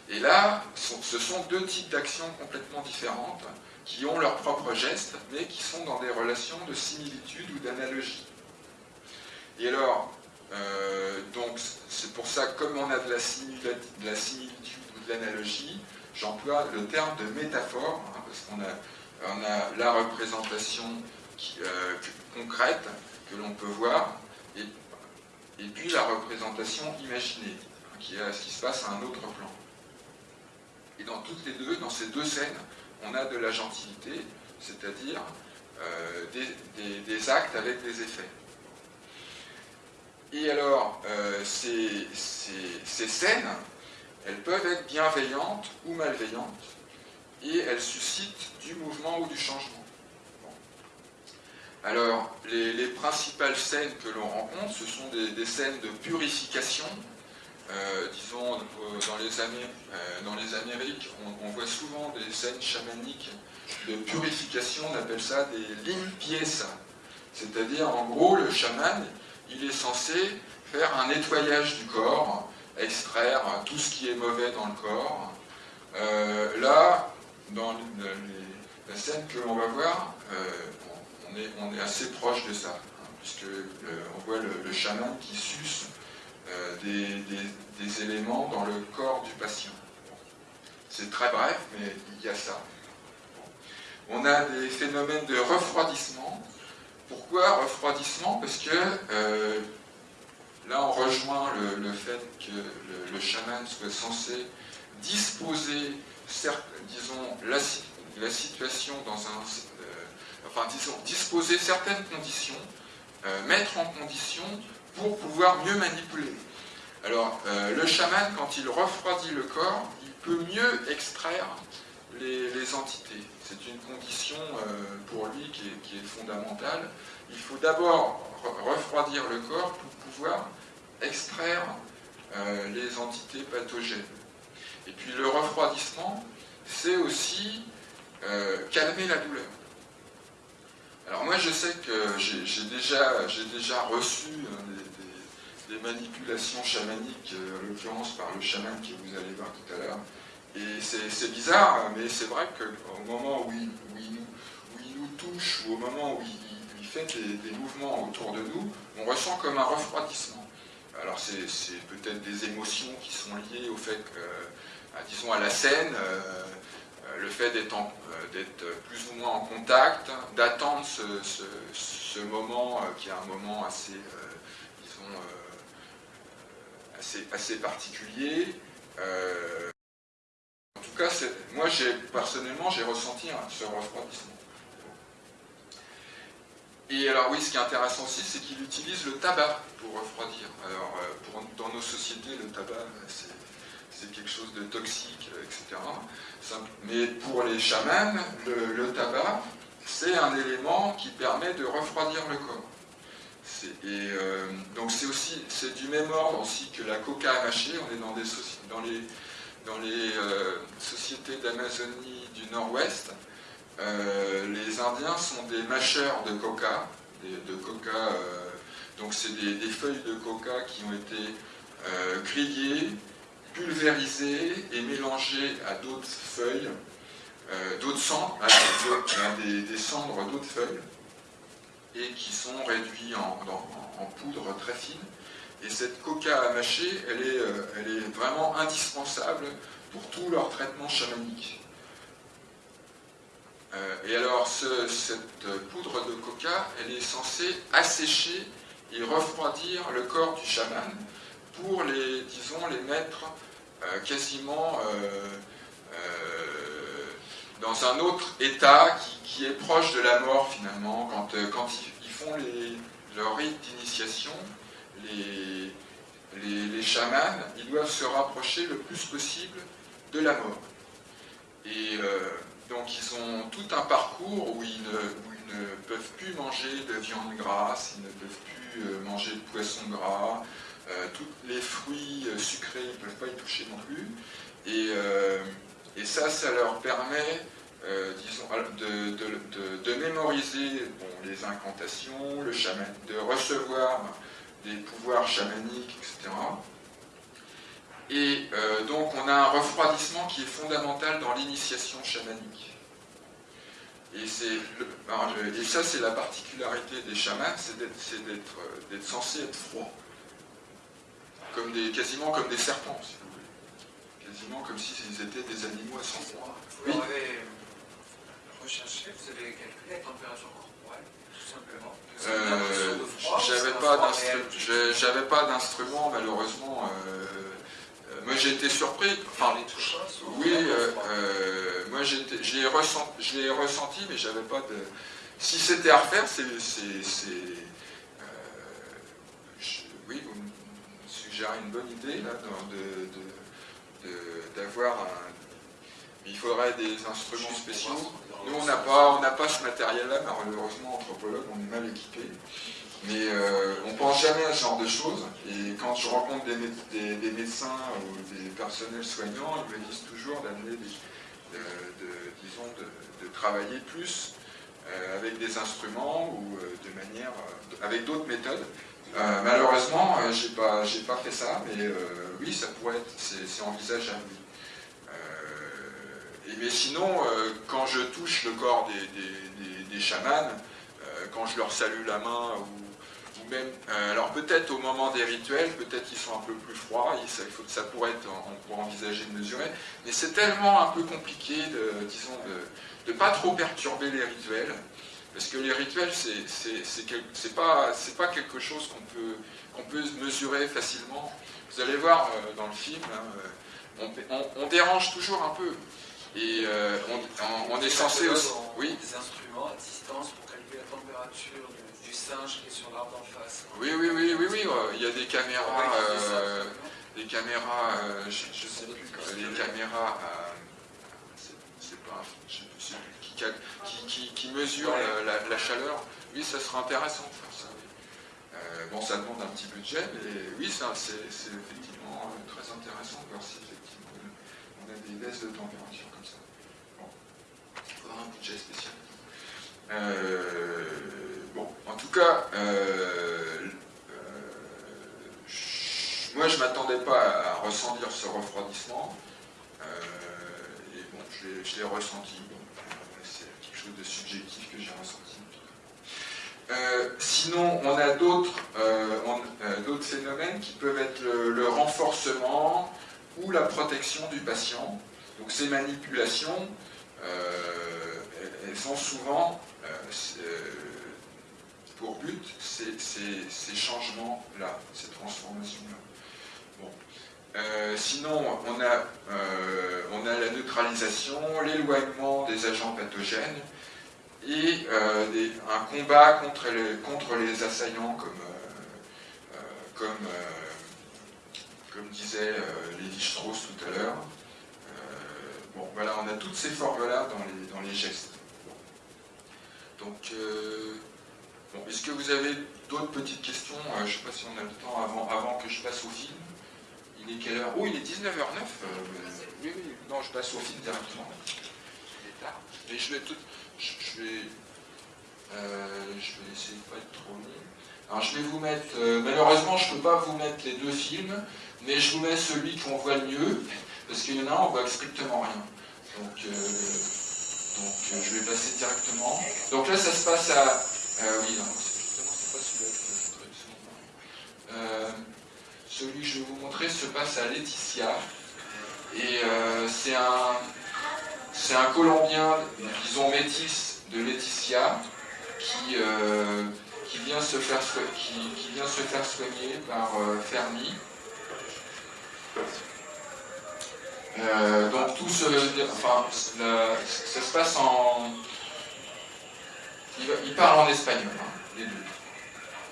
et là, ce sont deux types d'actions complètement différentes qui ont leurs propres gestes, mais qui sont dans des relations de similitude ou d'analogie. Et alors, euh, c'est pour ça, comme on a de la, de la similitude ou de l'analogie, j'emploie le terme de métaphore, hein, parce qu'on a, on a la représentation euh, concrète que l'on peut voir, et, puis la représentation imaginée, hein, qui, est, ce qui se passe à un autre plan. Et dans toutes les deux, dans ces deux scènes, on a de la gentilité, c'est-à-dire euh, des, actes avec des effets. Et alors, euh, ces, scènes, elles peuvent être bienveillantes ou malveillantes, et elles suscitent du mouvement ou du changement. Alors, les, principales scènes que l'on rencontre, ce sont des scènes de purification, euh, disons, dans les, euh, dans les Amériques, on, voit souvent des scènes chamaniques de purification, on appelle ça des limpieza. C'est-à-dire, en gros, le chaman, il est censé faire un nettoyage du corps, extraire tout ce qui est mauvais dans le corps. Euh, là, dans la scène que l'on va voir, on, est, assez proche de ça, hein, puisque on voit le, le chaman qui suce euh, des, éléments dans le corps du patient. C'est très bref, mais il y a ça. On a des phénomènes de refroidissement. Pourquoi refroidissement? Parce que euh, là, on rejoint le, fait que le, chaman soit censé disposer, disons, la, situation dans un... Euh, enfin, disons, disposer certaines conditions, mettre en condition pour pouvoir mieux manipuler. Alors, euh, le chaman, quand il refroidit le corps, il peut mieux extraire les, entités. C'est une condition euh, pour lui qui est, fondamentale. Il faut d'abord refroidir le corps pour pouvoir extraire euh, les entités pathogènes. Et puis le refroidissement, c'est aussi calmer la douleur. Alors moi je sais que j'ai déjà, déjà, reçu des, manipulations chamaniques, euh, en l'occurrence par le chaman que vous allez voir tout à l'heure. Et c'est bizarre, mais c'est vrai qu'au moment où il, nous, touche, ou au moment où il, fait des, mouvements autour de nous, on ressent comme un refroidissement. alors c'est peut-être des émotions qui sont liées au fait que, disons, à la scène, le fait d'être plus ou moins en contact, d'attendre ce, moment qui est un moment assez, disons, assez, particulier. en tout cas, moi, personnellement, j'ai ressenti ce refroidissement. Et alors oui, ce qui est intéressant aussi, c'est qu'il utilise le tabac pour refroidir. Alors euh, dans nos sociétés, le tabac, c'est quelque chose de toxique, euh, etc. Mais pour les chamans, le, tabac, c'est un élément qui permet de refroidir le corps. Et euh, donc c'est aussi, c'est du même ordre aussi que la coca mâcher. On est dans, des les, dans les sociétés d'Amazonie du Nord-Ouest. Euh, les Indiens sont des mâcheurs de coca, de coca euh, donc c'est des, feuilles de coca qui ont été euh, grillées, pulvérisées et mélangées à d'autres feuilles, d'autres cendres, des, cendres d'autres feuilles, et qui sont réduites en, poudre très fine. Et cette coca à mâcher, elle est, elle est vraiment indispensable pour tout leur traitement chamanique. Euh, et alors, cette poudre de coca, elle est censée assécher et refroidir le corps du chaman pour les, disons, les mettre euh, quasiment euh, dans un autre état qui, est proche de la mort finalement. Quand, quand ils, font leur rite d'initiation, les, les, chamans, ils doivent se rapprocher le plus possible de la mort. Et donc ils ont tout un parcours où ils, ne, peuvent plus manger de viande grasse, ils ne peuvent plus euh, manger de poisson gras, euh, tous les fruits euh, sucrés, ils ne peuvent pas y toucher non plus. Et, ça, ça leur permet disons, de, mémoriser les incantations, le de recevoir des pouvoirs chamaniques, etc. Et euh, donc on a un refroidissement qui est fondamental dans l'initiation chamanique. Et, ça, c'est la particularité des chamans, c'est d'être euh, censé être froid. Comme des, quasiment comme des serpents, si vous voulez. Quasiment comme s'ils étaient des animaux à sang froid. Vous avez recherché, vous avez calculé la température corporelle, tout simplement. Euh, j'avais pas d'instrument, malheureusement. Moi j'ai été surpris, enfin, oui, euh, euh, moi j'ai ressenti, ressenti, mais j'avais pas de... Si c'était à refaire, c'est... Euh, oui, vous me suggérez une bonne idée, d'avoir un... Il faudrait des instruments spéciaux. Nous, on n'a pas, pas ce matériel-là, malheureusement, anthropologue, on est mal équipé. Mais euh, on ne pense jamais à ce genre de choses. Et quand je rencontre des, médecins ou des personnels soignants, ils me disent toujours d'amener, de, disons, de, travailler plus euh, avec des instruments ou euh, de manière, avec d'autres méthodes. Malheureusement, j'ai pas, pas fait ça, mais oui, ça pourrait être, c'est envisageable. Et, mais sinon, quand je touche le corps des, des chamans, quand je leur salue la main ou euh, alors peut-être au moment des rituels, peut-être qu'ils sont un peu plus froids, ça, ça pourrait être, on pourrait envisager de mesurer, mais c'est tellement un peu compliqué, disons, de ne pas trop perturber les rituels, parce que les rituels, c'est pas, pas quelque chose qu'on peut, qu'on peut mesurer facilement. Vous allez voir euh, dans le film, hein, euh, on, dérange toujours un peu, et on, est censé aussi... Oui. des instruments à distance pour calculer la température singe qui est sur l'arbre d'en face. Oui, oui, oui, oui, oui, il y a des caméras, euh, des caméras, euh, je, ne sais plus, des caméras, euh, c'est pas, je sais plus, qui, mesurent la, chaleur. Oui, ça sera intéressant de faire ça. bon, ça demande un petit budget, mais oui, c'est effectivement très intéressant de voir si effectivement on a des baisses de température comme ça. Bon, il faudra un budget spécial. Bon, en tout cas, euh, euh, moi je ne m'attendais pas à, ressentir ce refroidissement. Euh, et bon, je l'ai ressenti. De subjectif que j'ai ressenti. Euh, sinon, on a d'autres euh, euh, d'autres phénomènes qui peuvent être le, renforcement ou la protection du patient. Donc ces manipulations, elles, ont souvent pour but ces, ces- ces changements-là, ces transformations-là. Euh, sinon, on a, euh, on a la neutralisation, l'éloignement des agents pathogènes et euh, un combat contre les, assaillants comme, disait euh, Lévi-Strauss tout à l'heure. Bon, voilà, on a toutes ces formes-là dans les, gestes. Donc, est-ce que vous avez d'autres petites questions? Je ne sais pas si on a le temps avant, avant que je passe au film. Il est quelle heure? Oh, il est 19h09. euh, oui, oui, non, je passe au film directement. Il est tard. Mais je vais tout. Je, je vais. euh, je vais essayer de pas être trop long. Alors, je vais vous mettre. euh, malheureusement, je ne peux pas vous mettre les deux films, mais je vous mets celui qu'on voit le mieux, parce qu'il y en a un, on voit strictement rien. Donc, donc je vais passer directement. Donc là, ça se passe à. oui, non, c'est justement, c'est pas celui-là que je vais vous montrer. Euh, celui que je vais vous montrer se passe à Laetitia. Et euh, c'est un, un Colombien, disons métis de Laetitia, qui, euh, qui, vient se faire, qui, qui vient se faire soigner par euh, Fermi. Donc tout se, enfin, ça se passe en, il parle en espagnol, hein, les deux,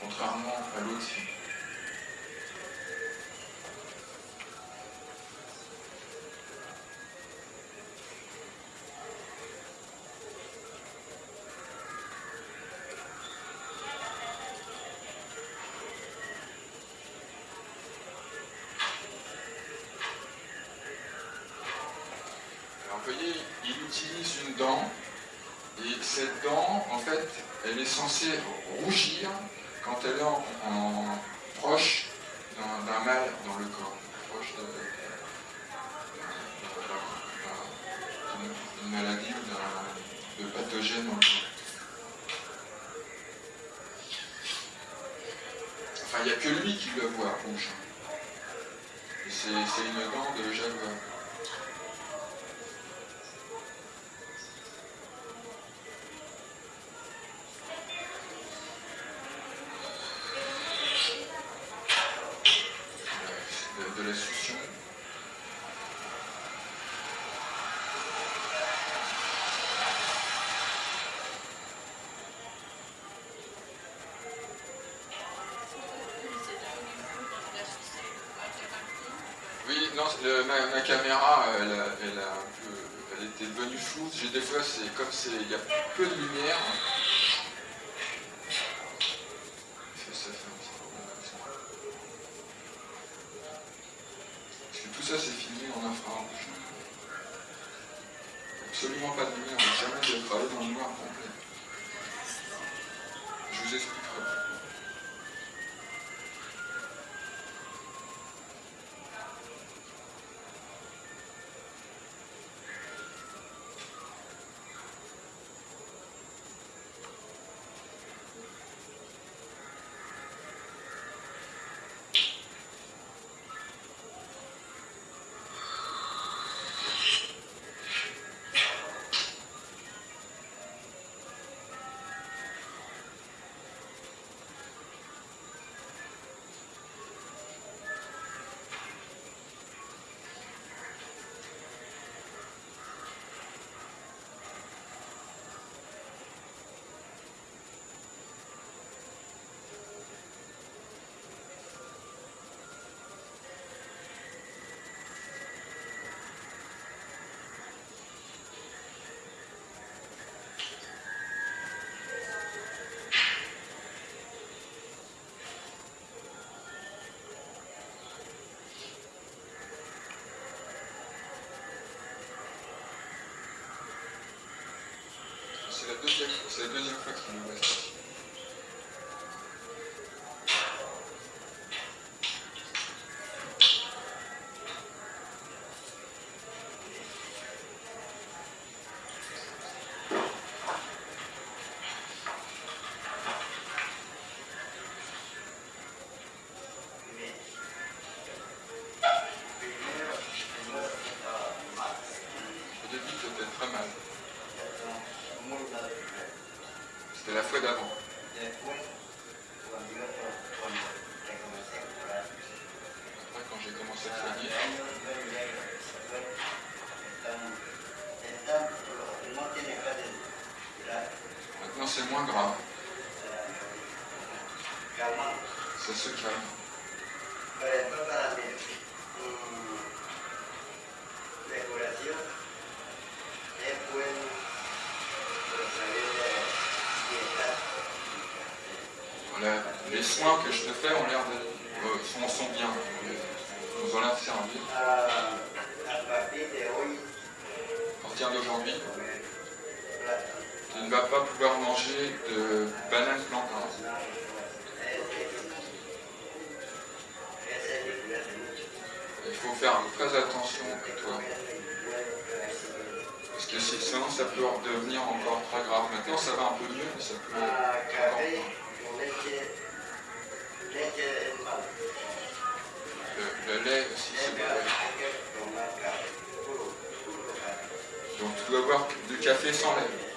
contrairement à l'autre maladie ou de pathogène dans le corps. Enfin, il n'y a que lui qui le voit rouge. C'est une dent de ma, caméra, elle, elle a un peu, était devenue floue. J'ai des fois, c'est comme c'est, il y a peu de lumière. C'est la deuxième, c'est moins grave. Ça se calme. Voilà, les soins que je te fais ont l'air de. euh, sont bien. Nous ont l'air de servir. À partir d'aujourd'hui, tu ne vas pas pouvoir manger de bananes plantains. Il faut faire très attention à toi. Parce que si- sinon ça peut devenir encore très grave. Maintenant ça va un peu mieux, mais ça peut. Le, lait aussi c'est mauvais. Donc tu dois boire du café sans lait.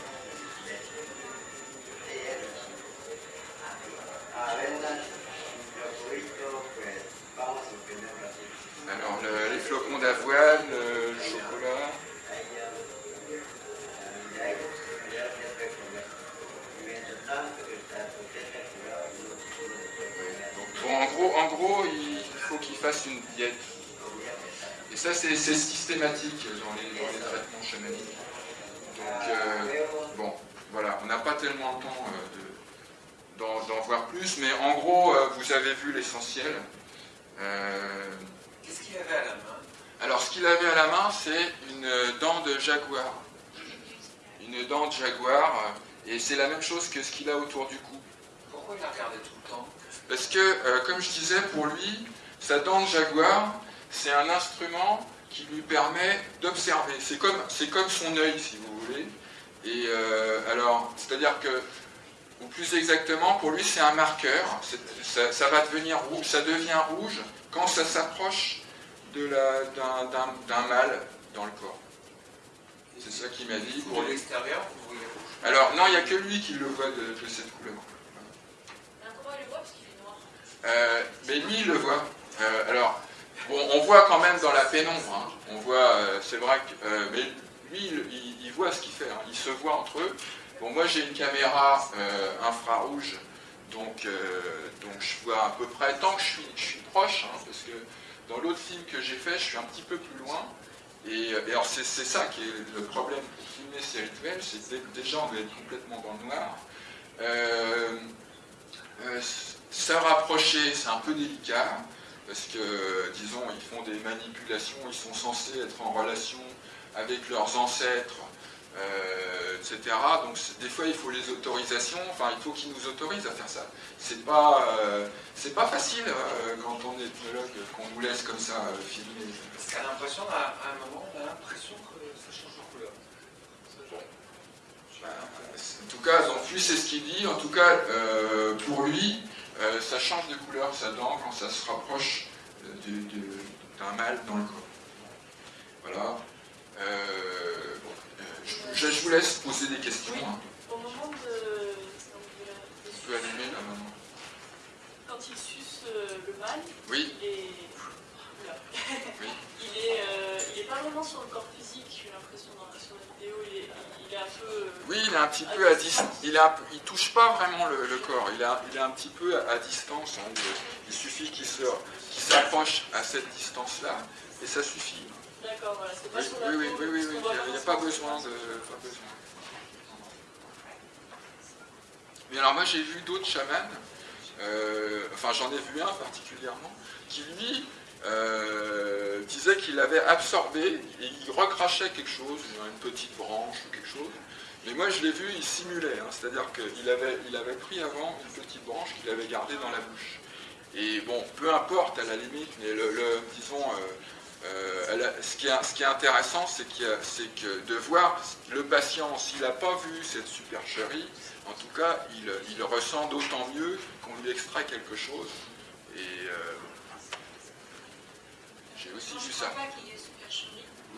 Alors le- les flocons d'avoine, le, chocolat. Bon, en gros, en gros, il faut qu'il fasse une diète. Et ça, c'est c'est systématique dans les, dans les traitements chamaniques. Donc, euh, bon, voilà, on n'a pas tellement le temps euh, de- d'en voir plus, mais en gros, euh, vous avez vu l'essentiel. Euh, Qu'est-ce qu'il avait à la main? alors, ce qu'il avait à la main, c'est une dent de jaguar. Une dent de jaguar, euh, et c'est la même chose que ce qu'il a autour du cou. Pourquoi il la regardait tout le temps? Parce que, euh, comme je disais, pour lui, sa dent de jaguar, c'est un instrument qui lui permet d'observer. C'est comme, comme son œil, si vous voulez. Et euh, alors, c'est-à-dire que, ou plus exactement, pour lui, c'est un marqueur. Ça, ça va devenir rouge, ça devient rouge quand ça s'approche d'un, mâle dans le corps. C'est ça qu'il m'a dit. Pour l'extérieur, vous voyez rouge. Alors, non, il n'y a que lui qui le voit de, de cette couleur. Comment il le voit Parce qu'il est noir. Euh, mais lui, il le voit. Euh, alors, bon, on voit quand même dans la pénombre. hein. On voit, euh, c'est vrai que. euh, mais lui, il, il- il voit ce qu'il fait. hein. Il se voit entre eux. Bon, moi, j'ai une caméra euh, infrarouge. Donc, euh, donc, je vois à peu près. Tant que je suis, proche, hein, parce que dans l'autre film que j'ai fait, je suis un petit peu plus loin. Et, euh, alors, c'est ça qui est le problème pour filmer ces rituels c'est déjà, on doit être complètement dans le noir. Se rapprocher, c'est un peu délicat, parce que, disons, ils font des manipulations, ils sont censés être en relation avec leurs ancêtres, etc. Donc, des fois, il faut les autorisations, enfin, il faut qu'ils nous autorisent à faire ça. C'est pas, euh, c'est pas facile euh, quand on est ethnologue, qu'on nous laisse comme ça euh, filmer. Parce qu'à l'impression, à à un moment, on a l'impression que ça change de couleur. En tout cas, donc lui, c'est ce qu'il dit. En tout cas, pour lui, ça change de couleur sa dent quand ça se rapproche du- du- d'un mâle dans le corps. Voilà. Euh, je, vous laisse poser des questions. hein. Au moment de. donc, de la- des Tu peux allumer là maintenant. Quand il suce euh, le mâle, Oui, il est. Oula. Oui. il, est euh, il est pas vraiment sur le corps physique, j'ai l'impression, dans la, sur la vidéo. Il est, il est un peu. oui, il est un petit peu à distance. Il, est un peu- il touche pas vraiment le, le corps. Il, a- il est un petit peu à, à distance. hein. Il, il suffit qu'il s'approche à cette distance-là et ça suffit. D'accord, voilà, c'est pas Oui, sur la oui, oui, oui, oui, il n'y a, pas besoin de. Pas besoin. Mais alors moi j'ai vu d'autres chamans, euh, enfin j'en ai vu un particulièrement, qui lui euh, disait qu'il avait absorbé, et il recrachait quelque chose, une petite branche ou quelque chose, mais moi je l'ai vu, il simulait, hein, c'est-à-dire qu'il avait, il avait pris avant une petite branche qu'il avait gardée dans la bouche. Et bon, peu importe à la limite, mais le, le- disons, euh, euh, ce, qui est, intéressant, c'est que de voir le patient, s'il n'a pas vu cette supercherie, en tout cas, il, ressent d'autant mieux qu'on lui extrait quelque chose. Euh, j'ai aussi vu ça.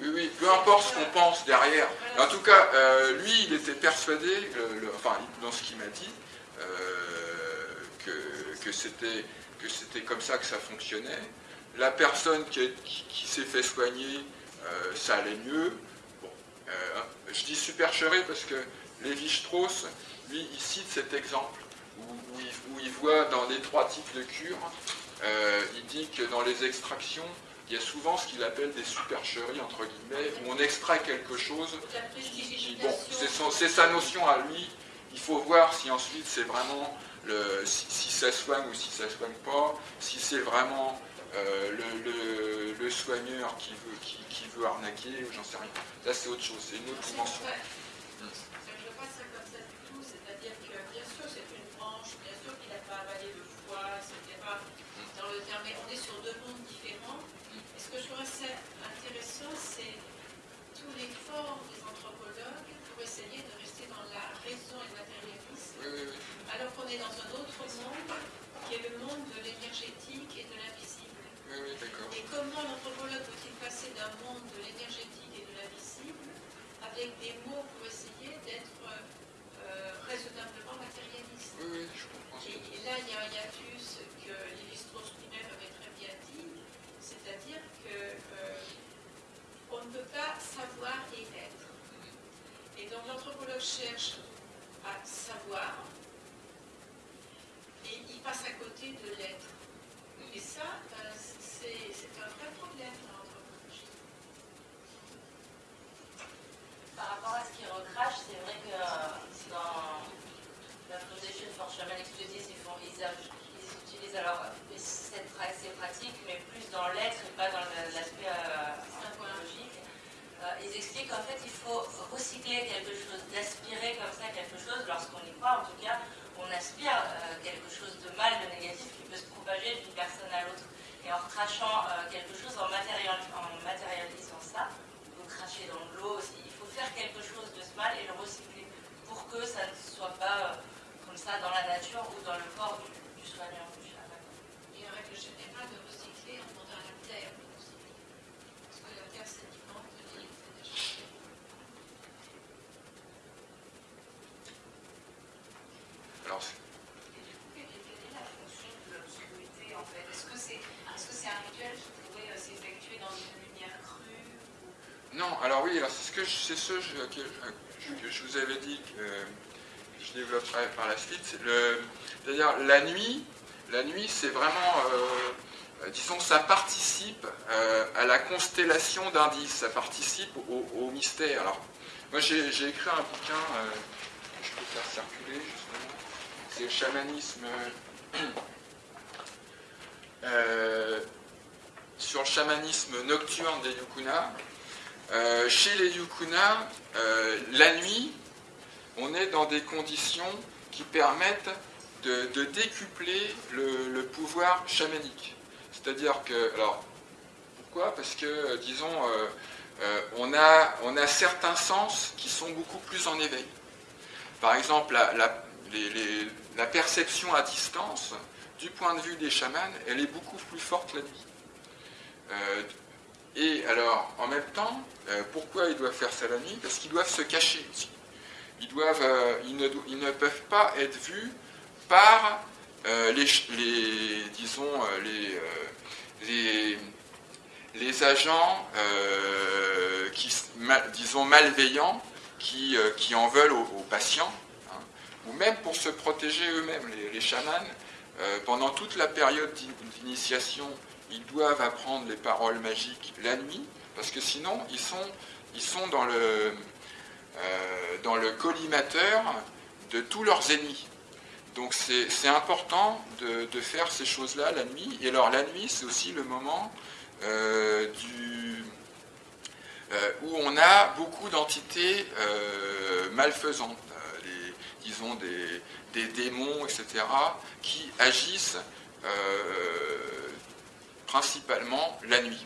Oui, oui, peu importe ce qu'on pense derrière. En tout cas, euh, lui, il était persuadé, enfin, dans ce qu'il m'a dit, que c'était comme ça que ça fonctionnait. La personne qui, est- qui- qui s'est fait soigner, euh, ça allait mieux. Bon, euh, je dis supercherie parce que Lévi-Strauss, lui, il cite cet exemple où, où il, où il voit dans les trois types de cures, euh, il dit que dans les extractions, il y a souvent ce qu'il appelle des supercheries, entre guillemets, où on extrait quelque chose La qui- qui- prestidigitation. bon, c'est sa notion à lui. Il faut voir si ensuite c'est vraiment le, si, si ça soigne ou si ça soigne pas, si c'est vraiment euh, le, soigneur qui veut, qui, veut arnaquer, j'en sais rien. Là c'est autre chose, c'est une autre dimension. vrai. Je ne vois pas ça comme ça du tout, c'est-à-dire que bien sûr c'est une branche, bien sûr qu'il n'a pas avalé le foie, etc. Dans le terme, mais on est sur deux mondes différents. Et ce que je trouve assez intéressant, c'est tout l'effort des anthropologues pour essayer de rester dans la raison et le matérialisme, Oui, oui, oui. alors qu'on est dans un autre monde qui est le monde de l'énergétique et de l'invisible. Oui, oui, d'accord. Et comment l'anthropologue peut-il passer d'un monde de l'énergétique et de l'invisible avec des mots pour essayer d'être euh, raisonnablement matérialiste Oui, oui, je comprends. et, et là, il y a un hiatus que Lévi-Strauss lui-même avait très bien dit, c'est-à-dire que euh, on ne peut pas savoir et être. Et donc l'anthropologue cherche à savoir et il passe à côté de l'être. Et ça, ben, c'est c'est un vrai problème dans l'anthropologie. Par rapport à ce qu'il recrache, c'est vrai que euh, dans la Foundation for Shaman Studies, ils, font, ils, aj- ils utilisent alors euh, cette pra- ces pratiques, mais plus dans l'être et pas dans le- l'aspect euh, anthropologique. Euh, ils expliquent qu'en fait, il faut recycler quelque chose, d'aspirer comme ça quelque chose, lorsqu'on y croit en tout cas, on aspire euh, quelque chose de mal, de négatif qui peut se propager d'une personne à l'autre. Et en recrachant euh, quelque chose, en, matérial- en matérialisant ça, on peut cracher dans de l'eau aussi. Il faut faire quelque chose de ce mal et le recycler pour que ça ne soit pas euh, comme ça dans la nature ou dans le corps du, du soignant, du chaman. Et en règle générale, de recycler en demandant à la terre de recycler. Parce que la terre sédimente dit c'est déjà Alors, c'est- Quelle est la fonction de l'obscurité en fait Est-ce que c'est est-ce que c'est un rituel qui pourrait euh, s'effectuer dans une lumière crue ou- Non, alors oui, alors c'est ce que je, vous avais dit que je développerai par la suite. C'est-à-dire la nuit, la nuit, c'est vraiment, euh, disons, ça participe euh, à la constellation d'indices, ça participe au, mystère. Alors, moi, j'ai, écrit un bouquin euh, que je peux faire circuler justement. C'est le chamanisme. sur le chamanisme nocturne des Yukuna. Euh, chez les Yukuna, euh, la nuit, on est dans des conditions qui permettent de, décupler le, pouvoir chamanique. C'est-à-dire que, alors, pourquoi? Parce que, euh, disons, on, a, certains sens qui sont beaucoup plus en éveil. Par exemple, la, la perception à distance, du point de vue des chamans, elle est beaucoup plus forte la nuit. Et alors, en même temps, euh, pourquoi ils doivent faire ça la nuit? Parce qu'ils doivent se cacher aussi. Ils, doivent, euh, ils, ne, ils ne peuvent pas être vus par euh, les, les- disons, les, les, agents qui, disons, malveillants qui, qui en veulent aux, patients, hein, ou même pour se protéger eux-mêmes, les, chamans, pendant toute la période d'in- d'initiation, ils doivent apprendre les paroles magiques la nuit, parce que sinon, ils sont, ils sont dans, le, euh, dans le collimateur de tous leurs ennemis. Donc c'est important de, de faire ces choses-là la nuit. Et alors la nuit, c'est aussi le moment euh, du, euh, où on a beaucoup d'entités malfaisantes, les- disons des, des démons, etc., qui agissent principalement la nuit.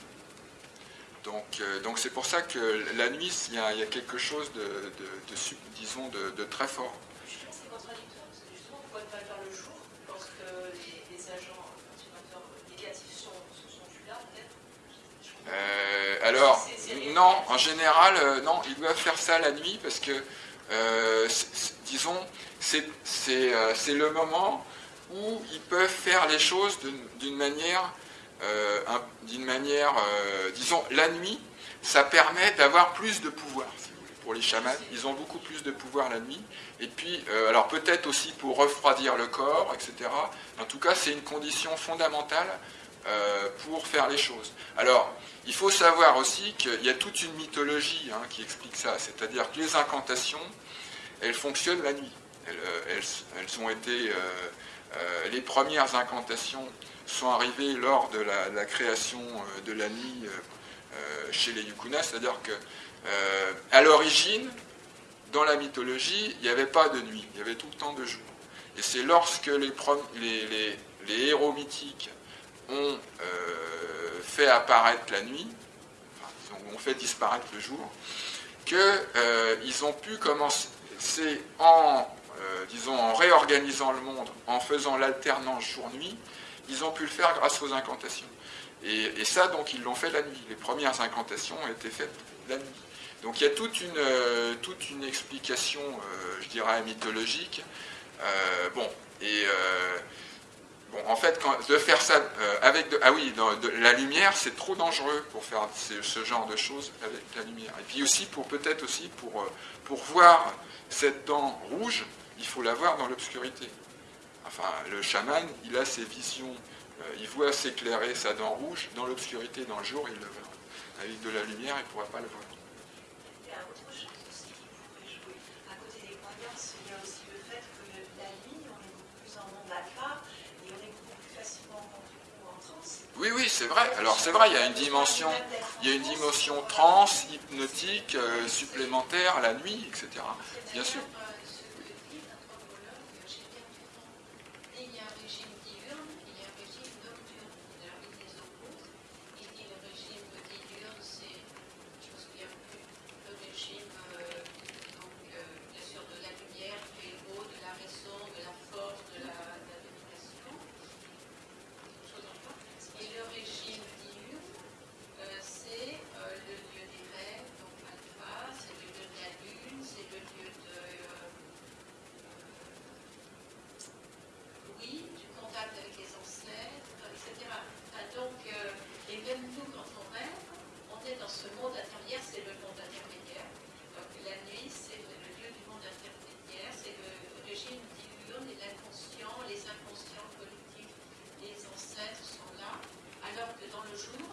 Donc euh, donc c'est pour ça que la nuit, il y a, il y a quelque chose de, de- de sub- disons, de, de très fort. Je trouve que c'est contradictoire parce que justement, pourquoi ne pas le faire le jour lorsque les, les agents perturbateurs négatifs sont, sont, sont plus là peut-être Euh, alors, non, en général, euh, non, ils doivent faire ça la nuit parce que, euh, disons, c'est euh, le moment où ils peuvent faire les choses d'une- manière, euh, d'une manière, euh, disons, la nuit, ça permet d'avoir plus de pouvoir, si vous voulez. Pour les chamans, ils ont beaucoup plus de pouvoir la nuit. Et puis, euh, alors peut-être aussi pour refroidir le corps, etc. En tout cas, c'est une condition fondamentale euh, pour faire les choses. Alors, il faut savoir aussi qu'il y a toute une mythologie hein, qui explique ça, c'est-à-dire que les incantations, elles fonctionnent la nuit. Elles, euh, elles- elles ont été, euh, euh, les premières incantations sont arrivées lors de la, création euh, de la nuit euh, euh, chez les Yukunas, c'est-à-dire que à l'origine, dans la mythologie, il n'y avait pas de nuit, il y avait tout le temps de jour. Et c'est lorsque les, héros mythiques ont fait apparaître la nuit, ont, fait disparaître le jour, qu'ils ont pu commencer en, disons, en réorganisant le monde, en faisant l'alternance jour-nuit, ils ont pu le faire grâce aux incantations. Et, ça, donc, ils l'ont fait la nuit. Les premières incantations ont été faites la nuit. Donc il y a toute une, euh, toute une explication, euh, je dirais, mythologique. Euh, bon, et bon, en fait, de faire ça avec de, ah oui, la lumière, c'est trop dangereux pour faire ce, ce genre de choses avec la lumière. Et puis aussi pour peut-être aussi pour pour voir cette dent rouge, il faut la voir dans l'obscurité. Enfin, le chaman, il a ses visions, euh, il voit s'éclairer sa dent rouge dans l'obscurité, dans le jour, il le verra. Avec de la lumière, il ne pourra pas le voir. Il y a autre chose aussi qui pourrait jouer. À côté des croyances, il y a aussi le fait que la nuit, on est beaucoup plus en monde alpha et on est beaucoup plus facilement en, en transe. Oui, oui, c'est vrai. Alors c'est vrai, il y a une dimension, il y a une dimension trans, hypnotique, euh, supplémentaire la nuit, etc. Bien sûr. D'ailleurs, euh, ce que dit notre homologue, j'ai bien compris. Il y a un régime diurne, il y a un régime nocturne. Alors, il les oppose. Il dit le régime diurne, c'est, je me souviens plus, le régime, euh, donc, euh, bien sûr, de la lumière, du héros, de la raison, de la force, de la, de la domination. Quelque chose encore. Et le régime diurne, euh, c'est euh, le lieu des rêves, donc alpha, c'est le lieu de la lune, c'est le lieu de. euh, oui, du contact avec les ancêtres, etc. Ah, donc, euh, et même nous, quand on rêve, on est dans ce monde intermédiaire, c'est le monde intermédiaire. Donc la nuit, c'est le, le lieu du monde intermédiaire, c'est le régime diurne et l'inconscient, les inconscients collectifs, les ancêtres sont là, alors que dans le jour,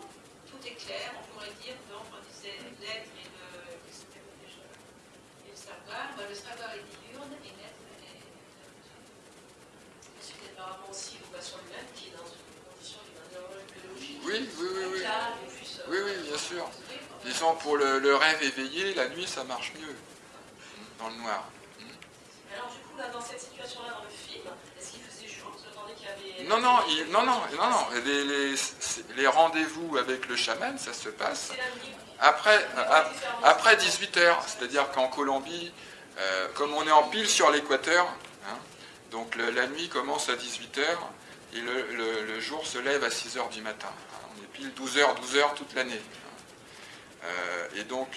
tout est clair, on pourrait dire, donc on disait l'être et le, c'était quoi déjà et le savoir, ben, le savoir est diurne et l'être est C'est peut-être par rapport aussi au patient lui-même qui est dans une condition d'une horloge biologique. Oui, oui, oui, oui. Calme et puis, euh, Oui, oui, bien sûr. Disons, pour le, le rêve éveillé, la nuit, ça marche mieux. Dans le noir. Alors du coup, là, dans cette situation-là, dans le film, est-ce qu'il faisait jour? Vous qu'il y avait... Non, non, il- non, non, non, non. Les, les- les rendez-vous avec le chaman, ça se passe après, ap- après 18h. C'est-à-dire qu'en Colombie, euh, comme on est en pile sur l'équateur, hein, donc le- la nuit commence à 18h et le, le- le jour se lève à 6h du matin. hein. On est pile 12h, 12h toute l'année. Euh, et donc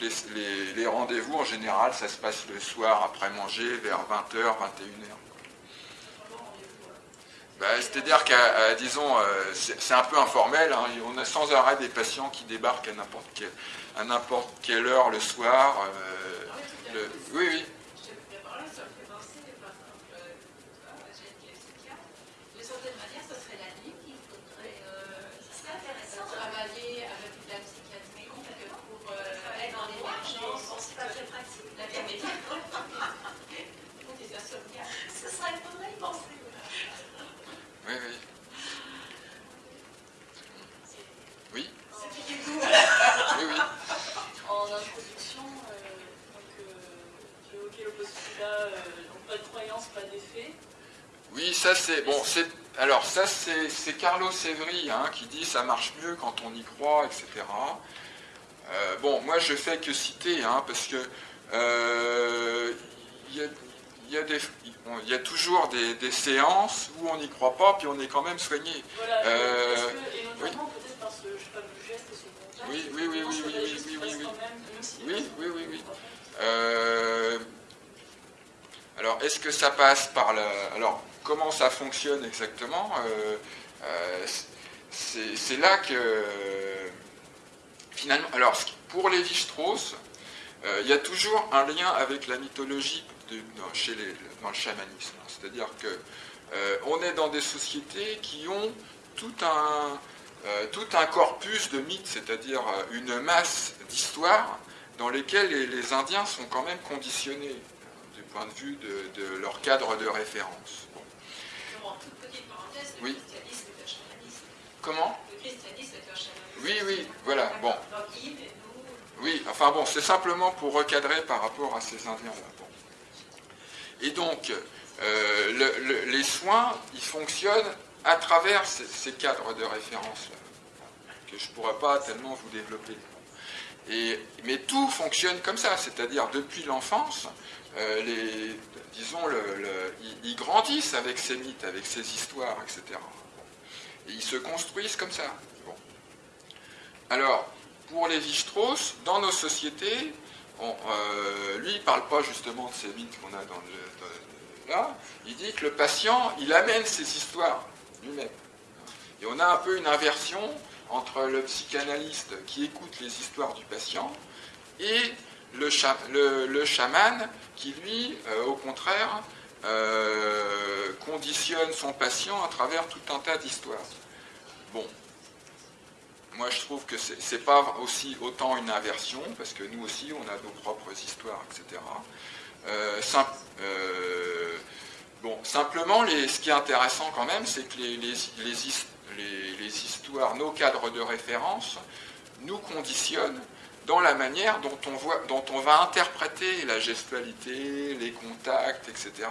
les, rendez-vous, en général, ça se passe le soir après manger, vers 20h, 21h. Bah, C'est-à-dire qu'à, disons, euh, c'est un peu informel, hein, on a sans arrêt des patients qui débarquent à n'importe quelle, quelle heure le soir. euh, oui, oui. Je te fais par là, ça me fait penser, par exemple, euh, ah, j'ai une psychiatre. De certaine manière, ça serait la nuit qu'il faudrait euh, C'est intéressant. travailler avec la psychiatrie pour euh, être dans l'émergence, C'est pas très pratique. la médiation. Pour des insomniaques. Ce serait, il faudrait y penser. Oui, oui. Oui, C'était du coup. oui, oui. En introduction, euh, donc, euh, je évoquais le postulat, euh, donc pas de croyance, pas d'effet. Oui, ça c'est bon. C'est alors ça c'est Carlos Evry hein, qui dit ça marche mieux quand on y croit, etc. Euh, bon, moi je fais que citer hein, parce que euh, il y, a, y y toujours des, des séances où on n'y croit pas, puis on est quand même soigné. Voilà, Euh, est-ce que- et notamment peut-être par ce fameux geste et ce contact, Oui, oui, oui, oui, oui, oui, oui, oui, oui. Oui, oui, oui, oui. Euh, alors, est-ce que ça passe par la... Alors, comment ça fonctionne exactement Euh, euh, c'est, là que, finalement... Alors, pour Lévi-Strauss, euh, il y a toujours un lien avec la mythologie dans, chez les- dans le chamanisme. C'est-à-dire que on est dans des sociétés qui ont tout un, tout un corpus de mythes, c'est-à-dire une masse d'histoires dans lesquelles les, Indiens sont quand même conditionnés hein, du point de vue de leur cadre de référence. Bon. En toute petite parenthèse, le Oui. christianisme est un chamanisme. Comment Le christianisme est un chamanisme. Oui, oui, voilà, bon. Oui, enfin bon, c'est simplement pour recadrer par rapport à ces Indiens-là. Bon. Et donc, euh, le- le- les soins, ils fonctionnent à travers ces, ces cadres de référence-là, que je ne pourrais pas tellement vous développer. Et, mais tout fonctionne comme ça, c'est-à-dire depuis l'enfance, euh, disons, le- ils, grandissent avec ces mythes, avec ces histoires, etc. Et ils se construisent comme ça. Alors, pour Lévi-Strauss, dans nos sociétés, euh, lui, il ne parle pas justement de ces mythes qu'on a dans le, là. Il dit que le patient, il amène ses histoires lui-même. Et on a un peu une inversion entre le psychanalyste qui écoute les histoires du patient et le, cha- le- le chaman qui, lui, euh, au contraire, euh, conditionne son patient à travers tout un tas d'histoires. Bon, moi, je trouve que c'est pas aussi autant une inversion, parce que nous aussi, on a nos propres histoires, etc. Euh, bon, simplement, ce qui est intéressant quand même, c'est que les histoires, nos cadres de référence, nous conditionnent dans la manière dont on, voit, dont on va interpréter la gestualité, les contacts, etc.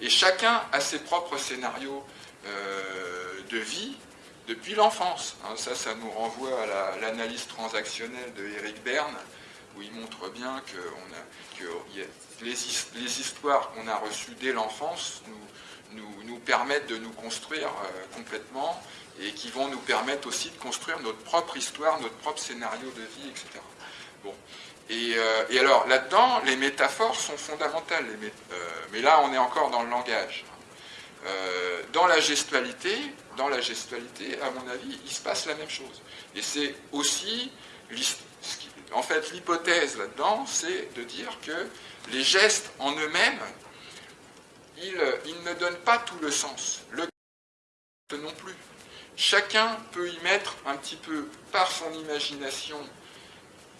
Et chacun a ses propres scénarios euh, de vie depuis l'enfance. hein. ça, ça nous renvoie à la- l'analyse transactionnelle de Eric Berne, où il montre bien que, les, his- les histoires qu'on a reçues dès l'enfance nous, nous- nous permettent de nous construire euh, complètement et qui vont nous permettre aussi de construire notre propre histoire, notre propre scénario de vie, etc. Bon. Et, euh, et alors là-dedans, les métaphores sont fondamentales. euh, mais là, on est encore dans le langage. Euh, dans la gestualité, dans la gestualité, à mon avis, il se passe la même chose. Et c'est aussi, en fait, l'hypothèse là-dedans, c'est de dire que les gestes en eux-mêmes, ils, ils ne donnent pas tout le sens. Le non plus. Chacun peut y mettre un petit peu par son imagination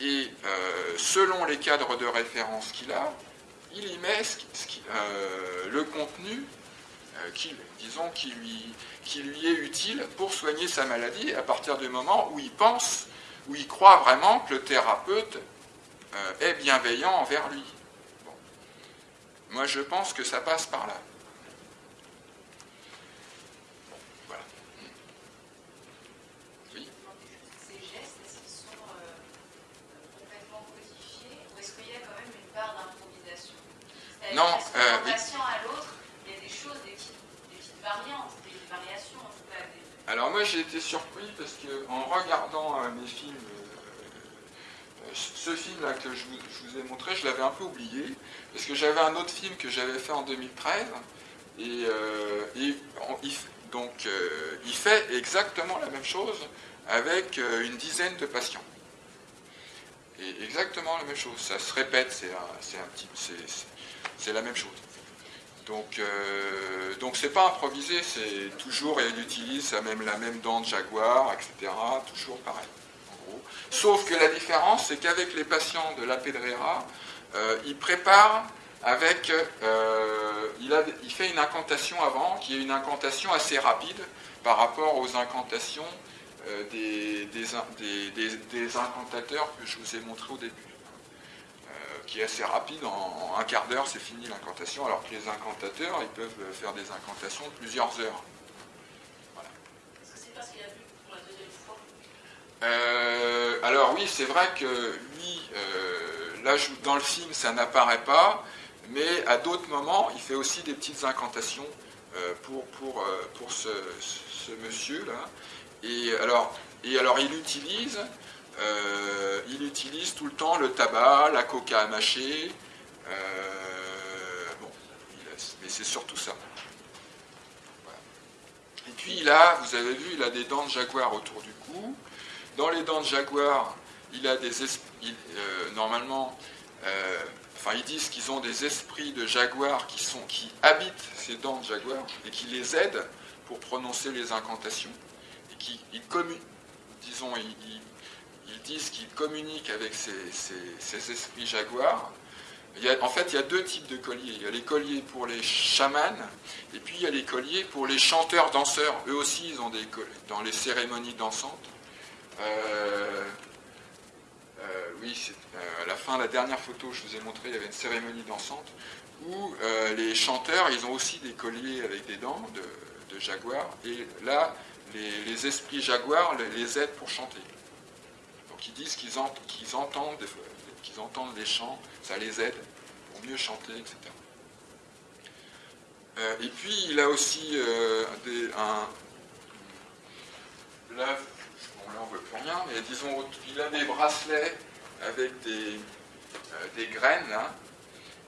et euh, selon les cadres de référence qu'il a, il y met euh, le contenu euh, qui, disons, qui lui, est utile pour soigner sa maladie à partir du moment où il pense, où il croit vraiment que le thérapeute est bienveillant envers lui. Moi, je pense que ça passe par là. Bon, voilà. Oui. Ces gestes, est-ce qu'ils sont euh, complètement codifiés ou est-ce qu'il y a quand même une part d'improvisation C'est-à-dire, Non, est-ce que euh, d'un oui. patient à l'autre, il y a des choses, des petites, des petites variantes, des variations en tout cas. des- Alors moi j'ai été surpris parce que en regardant euh, mes films, euh, euh, ce film-là que je vous, ai montré, je l'avais un peu oublié parce que j'avais un autre film que j'avais fait en 2013 et, il, donc il fait exactement la même chose avec une dizaine de patients. Et exactement la même chose, ça se répète, c'est- c'est la même chose. Donc, euh, donc c'est pas improvisé, c'est toujours, et il utilise même, la même dent de jaguar, etc. Toujours pareil, en gros. Sauf que la différence, c'est qu'avec les patients de la Pedrera, euh, il prépare avec, euh, il, a, il fait une incantation avant, qui est une incantation assez rapide par rapport aux incantations euh, des, des, in- des- des- des incantateurs que je vous ai montré au début qui est assez rapide, en, en un quart d'heure c'est fini l'incantation, alors que les incantateurs, ils peuvent faire des incantations de plusieurs heures. Est-ce que c'est parce qu'il a vu pour la deuxième fois Euh, alors oui, c'est vrai que lui, euh, là dans le film ça n'apparaît pas, mais à d'autres moments il fait aussi des petites incantations euh, pour, pour, pour ce, ce monsieur-là. Et alors, et alors il utilise euh, il utilise tout le temps le tabac, la coca à mâcher. euh, bon, il mais c'est surtout ça. Et puis là, vous avez vu, il a des dents de jaguar autour du cou. Dans les dents de jaguar, il a des esprits, euh, normalement, euh, enfin ils disent qu'ils ont des esprits de jaguar qui, habitent ces dents de jaguar et qui les aident pour prononcer les incantations et qui ils disons, ils disent qu'ils communiquent avec ces, ces- esprits jaguars. En fait, il y a deux types de colliers. Il y a les colliers pour les chamans, et puis il y a les colliers pour les chanteurs-danseurs. Eux aussi, ils ont des colliers dans les cérémonies dansantes. Euh, euh, oui, euh, à la fin, la dernière photo que je vous ai montrée, il y avait une cérémonie dansante où les chanteurs, ils ont aussi des colliers avec des dents de, de jaguar. Et là, les, esprits jaguars les aident pour chanter. Ils disent qu'ils ent- qu'ils entendent, qu'ils entendent les chants, ça les aide pour mieux chanter, etc. Euh, et puis il a aussi euh, des, un, là, on voit plus rien, mais disons il a des bracelets avec des, euh, des graines là,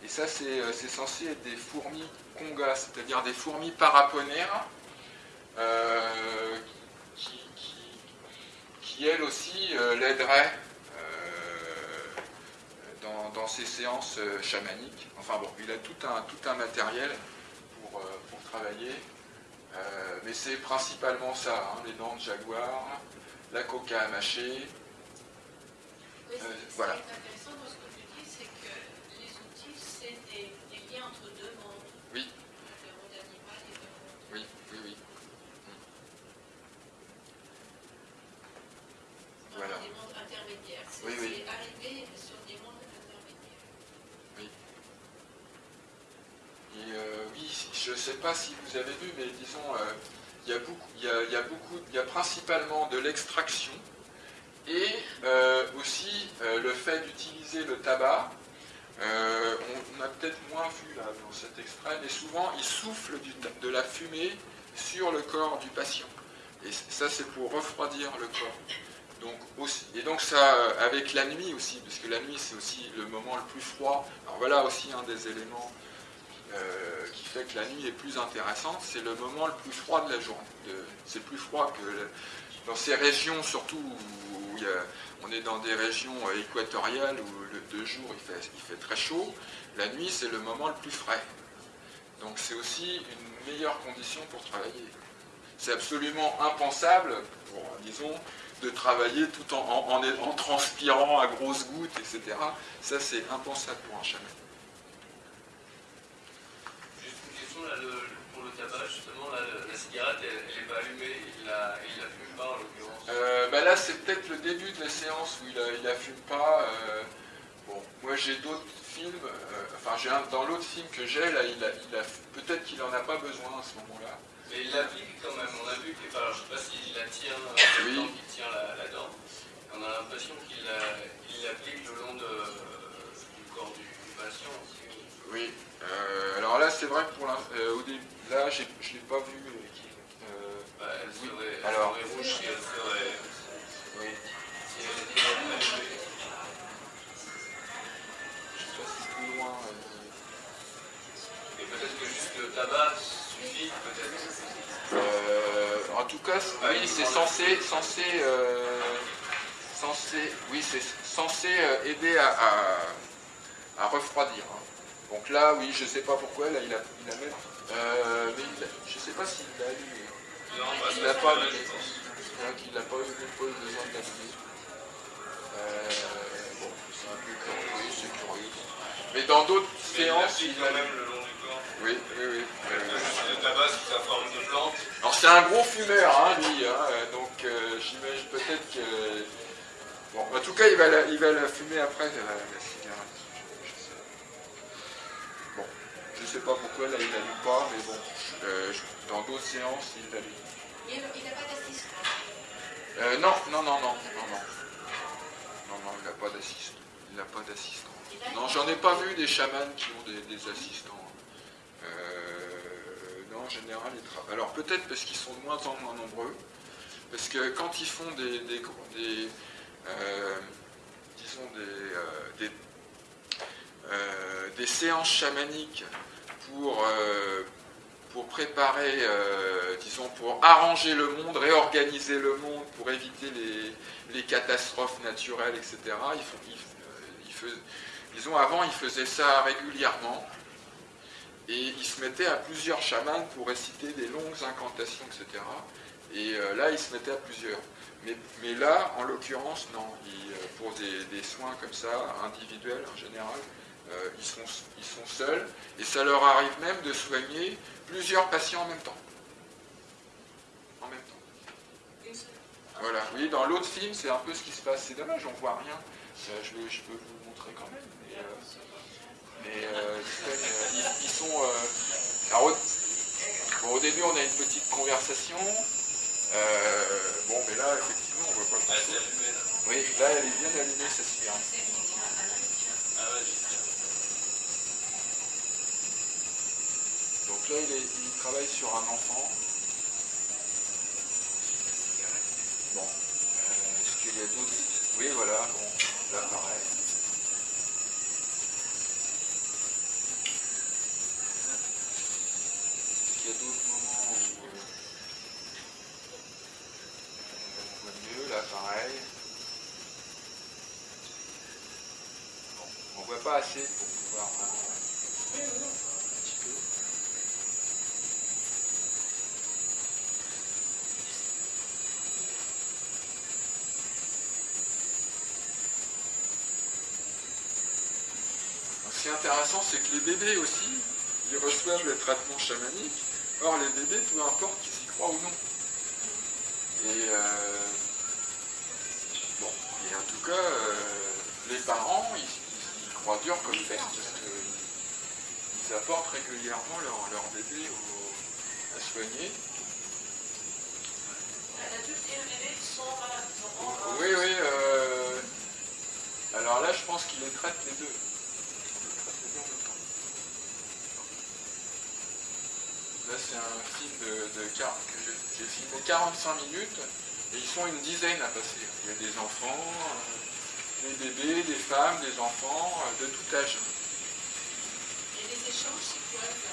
et ça c'est censé être des fourmis congas, c'est-à-dire des fourmis paraponaires euh, qui, qui- qui, elles aussi euh, l'aideraient euh, dans, dans ses séances euh, chamaniques. Enfin bon, il a tout un, tout un matériel pour, pour travailler, mais c'est principalement ça, hein, les dents de jaguar, la coca à mâcher. Oui, voilà. intéressant que tu dis, c'est que les outils, c'est des, des liens entre deux mondes. Oui. Le monde animal et le monde. Oui, oui, oui. Voilà. Des mondes intermédiaires. C'est Oui, oui. c'est arrivé sur des mondes intermédiaires. Et euh, oui, je ne sais pas si vous avez vu, mais disons, euh, il y a beaucoup, il y a, y a beaucoup, y a principalement de l'extraction et euh, aussi euh, le fait d'utiliser le tabac. On, a peut-être moins vu là dans cet extrait, mais souvent il souffle de la fumée sur le corps du patient. Et ça, c'est pour refroidir le corps. Donc, aussi, et donc ça, avec la nuit aussi, parce que la nuit c'est aussi le moment le plus froid. Alors voilà aussi un des éléments euh, qui fait que la nuit est plus intéressante, c'est le moment le plus froid de la journée. C'est plus froid que dans ces régions, surtout où on est dans des régions euh, équatoriales où le, de jour il fait, très chaud, la nuit c'est le moment le plus frais. Donc c'est aussi une meilleure condition pour travailler. C'est absolument impensable, disons, de travailler tout en- en transpirant à grosses gouttes, etc. Ça c'est impensable pour un chaman. Juste une question là, le- pour le tabac, justement, là, la cigarette, elle n'est pas allumée, il la, il la fume pas en l'occurrence. Euh, bah là, c'est peut-être le début de la séance où il a, il a fume pas. euh, bon, moi j'ai d'autres films. euh, enfin, j'ai un, dans l'autre film que j'ai, là, il a, il a- peut-être qu'il en a pas besoin à ce moment-là. Mais il l'applique quand même, on a vu qu'il alors, je ne sais pas s'il la tient, Oui. temps qu'il tient la, la dent. On a l'impression qu'il la- il l'applique le long de, du corps du, du patient aussi. Oui. Euh, alors là, c'est vrai que pour l'in- euh, au début, là, je l'ai pas vu. euh, euh, Bah, elle Oui. serait, elle Alors. serait rouge si elle serait. oui. Si elle était allumée. Je sais pas si c'est plus loin. Et peut-être que juste le tabac suffit, peut-être. En tout cas, Ah, oui, c'est censé, censé, censé, oui, c'est censé aider à, à- à refroidir. hein. Donc là, oui, je sais pas pourquoi, là, il a, il a même, euh, mais il a- je sais pas s'il l'a allumé. Non, bah, Il l'a pas allumé. crois qu'il n'a pas eu, pas eu besoin de l'allumer. Euh, bon, c'est un peu curieux, c'est curieux. Mais dans d'autres il séances, il allume. même le long du corps. Oui, oui, oui. Euh, Le tabac sous sa forme de plante. Alors c'est un gros fumeur, hein, lui, hein, euh, donc euh, j'imagine peut-être que... Bon, en tout cas, il va la, il va la fumer après, la cigarette. Je, je sais. Bon, je sais pas pourquoi, là, il l'allume pas, mais bon, euh, dans d'autres séances, il l'allume. Il n'a pas d'assistant. Euh, non, non, non, non, non, non. Non, non, il n'a pas d'assistant. Il n'a pas d'assistant. Non, j'en ai pas vu des chamans qui ont des, des assistants. Euh, non, en général, ils travaillent. Alors peut-être parce qu'ils sont de moins en moins nombreux. Parce que quand ils font des, des, des- euh, disons, des, des séances chamaniques pour, euh, pour préparer, euh, disons, pour arranger le monde, réorganiser le monde, pour éviter les, catastrophes naturelles, etc. Ils font, euh, avant, ils faisaient ça régulièrement. Et ils se mettaient à plusieurs chamans pour réciter des longues incantations, etc. Et là, ils se mettaient à plusieurs. Mais, là, en l'occurrence, non. Pour des soins comme ça, individuels en général, euh, ils, sont, ils sont seuls. Et ça leur arrive même de soigner plusieurs patients en même temps. En même temps. Voilà. Oui, dans l'autre film, c'est un peu ce qui se passe. C'est dommage, on voit rien. Euh, je, vais- je peux vous le montrer quand même. Mais, euh, mais, euh, ils, sont. euh, alors, au, bon, au début, on a une petite conversation. Euh, bon, mais là, effectivement, on voit pas Ah, grand-chose. là. Oui, là, elle est bien allumée, ça se Ah ouais, Donc là, il, travaille sur un enfant. Bon, est-ce qu'il y a d'autres? Oui, voilà, bon, là, pareil. Est-ce qu'il y a d'autres moments où euh, on voit mieux Là, pareil? Bon, on voit pas assez pour qui est intéressant, c'est que les bébés aussi, ils reçoivent le traitement chamanique. Or, les bébés, peu importe qu'ils y croient ou non. Et, euh, bon, et en tout cas, euh, les parents, ils, croient dur comme fer, parce qu'ils apportent régulièrement leur, leur bébé au- à soigner. L'adulte et le bébé sont malades. ils sont en- Oui, oui. euh, alors là, je pense qu'il les traite les deux. Il les traite les deux en même temps. Là, c'est un film de, de que j'ai filmé 45 minutes et ils sont une dizaine à passer. Il y a des enfants, euh, des bébés, des femmes, des enfants, euh, de tout âge. Et les échanges, c'est quoi? Des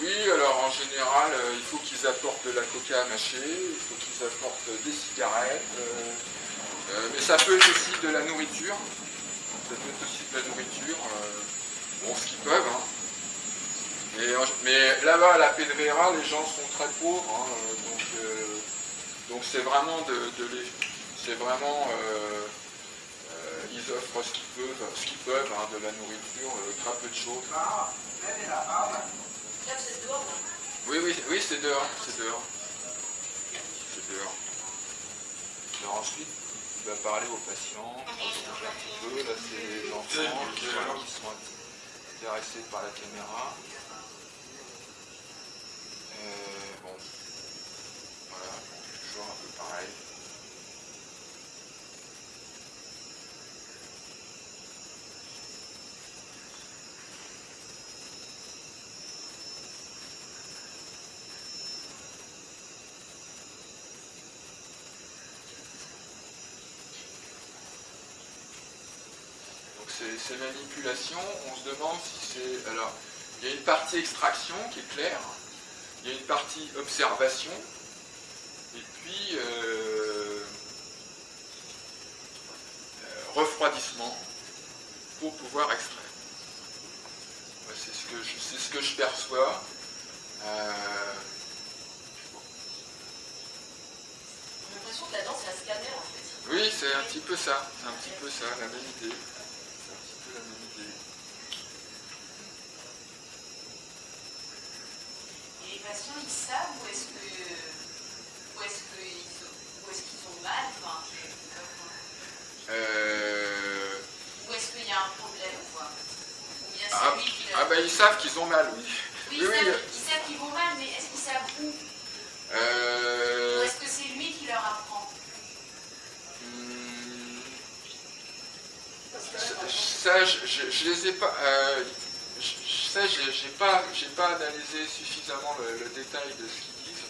Oui, alors en général, euh, il faut qu'ils apportent de la coca à mâcher, il faut qu'ils apportent des cigarettes, euh, euh, mais ça peut être aussi de la nourriture. Ça peut être aussi de la nourriture, euh, bon, ce qu'ils peuvent. hein. Mais, là-bas, à la Pedrera, les gens sont très pauvres, hein, euh, donc c'est vraiment de, les, c'est vraiment, euh, euh, ils offrent ce qu'ils peuvent, ce qu'ils peuvent, hein, de la nourriture, très peu de choses. Oui, oui, oui, c'est dehors, c'est dehors. C'est dehors. Ensuite, il va parler aux patients, un petit peu. Là, c'est les enfants qui sont intéressés par la caméra. Euh, bon, voilà, toujours un peu pareil. Ces manipulations, on se demande si c'est... Alors, il y a une partie extraction qui est claire, il y a une partie observation, et puis euh, euh, refroidissement pour pouvoir extraire. C'est ce que je, ce que je perçois. Euh, J'ai l'impression que là-dedans, c'est un scanner, en fait. oui, c'est un petit peu ça, c'est un petit peu ça, la même idée. C'est un petit peu la même idée. Ils savent où est-ce que, où est-ce qu'ils qu'ils ont mal, enfin, Euh, où est-ce qu'il y a un problème, quoi? Ou bien c'est Ah, lui qui ah bah ils savent qu'ils ont mal, oui. Oui, oui, ils, oui, savent, euh, ils savent qu'ils vont mal, mais est-ce qu'ils savent où? Ou Euh, est-ce que c'est lui qui leur apprend? Hmm, ça, je, je- je les ai pas. euh, je- ça, j'ai j'ai pas, pas analysé suffisamment le, le détail de ce qu'ils disent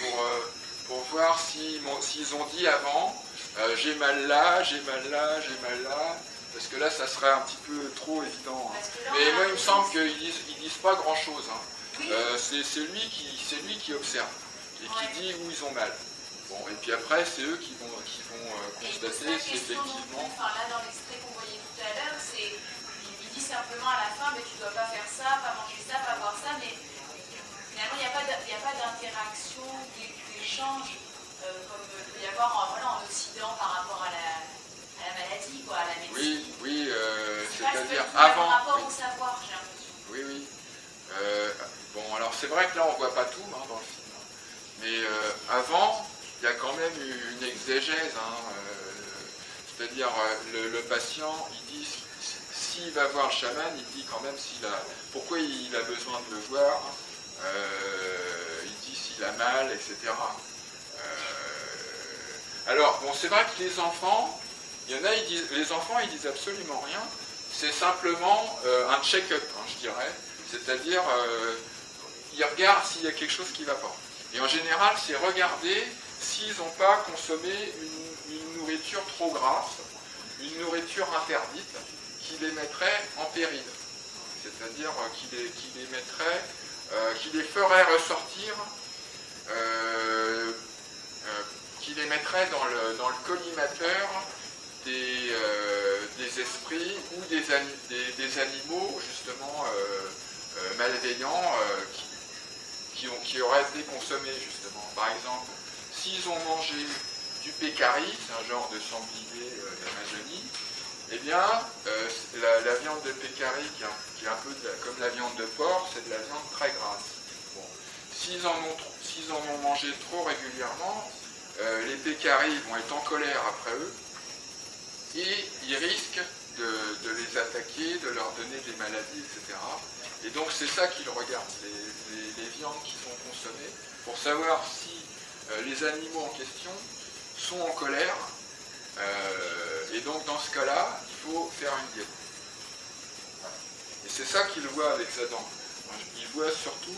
pour, euh, pour voir s'ils s'ils ont dit avant euh, j'ai mal là, j'ai mal là, j'ai mal là, parce que là, ça serait un petit peu trop évident. hein. Mais moi, il me semble qu'ils disent, ils disent pas grand-chose. hein. Oui. Euh, c'est lui, qui, lui qui observe et qui Ouais. dit où ils ont mal. Bon, et puis après, c'est eux qui vont, qui vont constater si effectivement... enfin là dans l'extrait qu'on voyait tout à l'heure, c'est simplement à la fin mais tu dois pas faire ça, pas manger ça, pas boire ça, mais finalement il n'y a pas d'interaction, d'é- d'échange euh, comme il peut y avoir en, voilà, en Occident par rapport à la, à la maladie, quoi, à la médecine. Oui, oui, euh, C'est pas c'est-à-dire avant... rapport oui. au savoir, j'ai l'impression. Oui, oui. Euh, bon, alors c'est vrai que là, on voit pas tout hein, dans le film. hein. Mais euh, avant, il y a quand même eu une exégèse. hein, euh, C'est-à-dire, euh, le, le patient, il dit, s'il va voir le chaman, il dit quand même s'il a, pourquoi il a besoin de le voir. euh, il dit s'il a mal, etc. Euh, alors, bon, c'est vrai que les enfants, il y en a, ils disent, les enfants, ils disent absolument rien. C'est simplement euh, un check-up, hein, je dirais. C'est-à-dire, ils regardent s'il y a quelque chose qui ne va pas. Et en général, c'est regarder s'ils n'ont pas consommé une nourriture trop grasse, une nourriture interdite, qui les mettrait en péril. C'est-à-dire euh, qui les, qui euh, qui les ferait ressortir, euh, qui les mettrait dans le, dans collimateur des, esprits ou des, des- animaux justement malveillants qui, qui, ont- qui auraient été consommés justement. Par exemple, s'ils ont mangé du pécari, c'est un genre de sanglier d'Amazonie, eh bien, euh, la, viande de pécari, qui est un, peu comme la viande de porc, c'est de la viande très grasse. S'ils en, ont mangé trop régulièrement, euh, les pécaris vont être en colère après eux, et ils risquent de, les attaquer, de leur donner des maladies, etc. Et donc c'est ça qu'ils regardent, les viandes qui sont consommées, pour savoir si euh, les animaux en question sont en colère. Euh, et donc dans ce cas-là, il faut faire une diète. Et c'est ça qu'ils voient avec Zadan. Ils voient surtout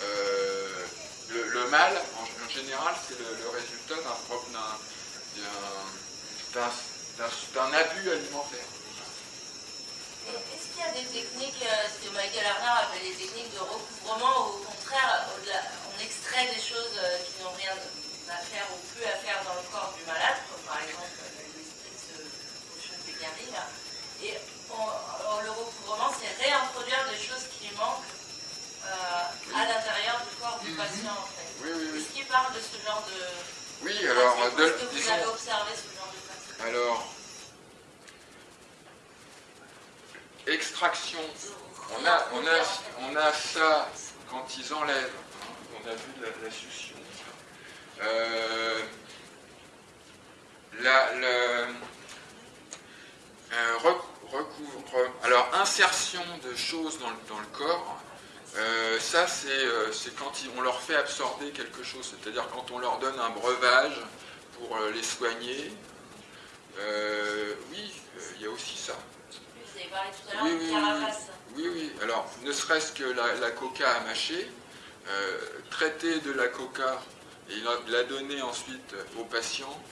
euh, le, mal, en, général, c'est le, résultat d'un abus alimentaire. Est-ce qu'il y a des techniques, euh, ce que Michael Arner appelle des techniques de recouvrement, ou au contraire, on extrait des choses qui n'ont rien à faire ou plus à faire dans le corps du malade, comme par exemple l'esprit de ce potion de Pécari. Et on- le recouvrement, c'est réintroduire des choses qui manquent euh, à l'intérieur du corps du Mhm. patient, en fait. Oui, oui, oui. Est-ce qu'il parle de ce genre de... Oui, alors, de- Est-ce que vous disons, avez observé ce genre de pratique alors, extraction, on a, on a, on a ça quand ils enlèvent, on a vu la, la succion. Euh, la, euh, rec- recouvre, alors insertion de choses dans le, dans le corps, euh, ça c'est quand on leur fait absorber quelque chose, c'est-à-dire quand on leur donne un breuvage pour les soigner. Oui, il y a aussi ça. Vous avez parlé tout à l'heure Oui, oui, oui, carapace. Oui, oui. Alors, ne serait-ce que la, la coca à mâcher, traiter de la coca et la, la donner ensuite au patient,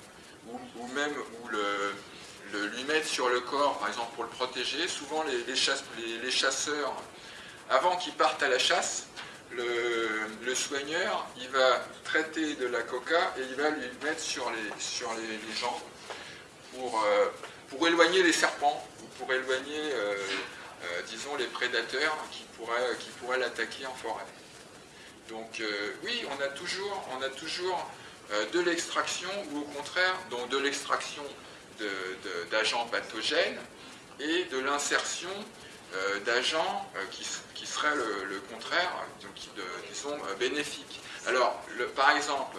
ou, même le, lui mettre sur le corps, par exemple pour le protéger. Souvent, les, les chasse- les- les chasseurs, avant qu'ils partent à la chasse, le, soigneur, il va traiter de la coca et il va lui mettre sur les, sur les jambes pour, euh, pour éloigner les serpents ou pour éloigner, euh, euh, disons, les prédateurs qui pourraient, qui pourraient l'attaquer en forêt. Donc euh, oui, on a toujours, on a toujours euh, de l'extraction ou au contraire, donc de l'extraction d'agents pathogènes et de l'insertion euh, d'agents qui, qui seraient le, contraire, donc qui, de- disons, bénéfiques. Alors, par exemple,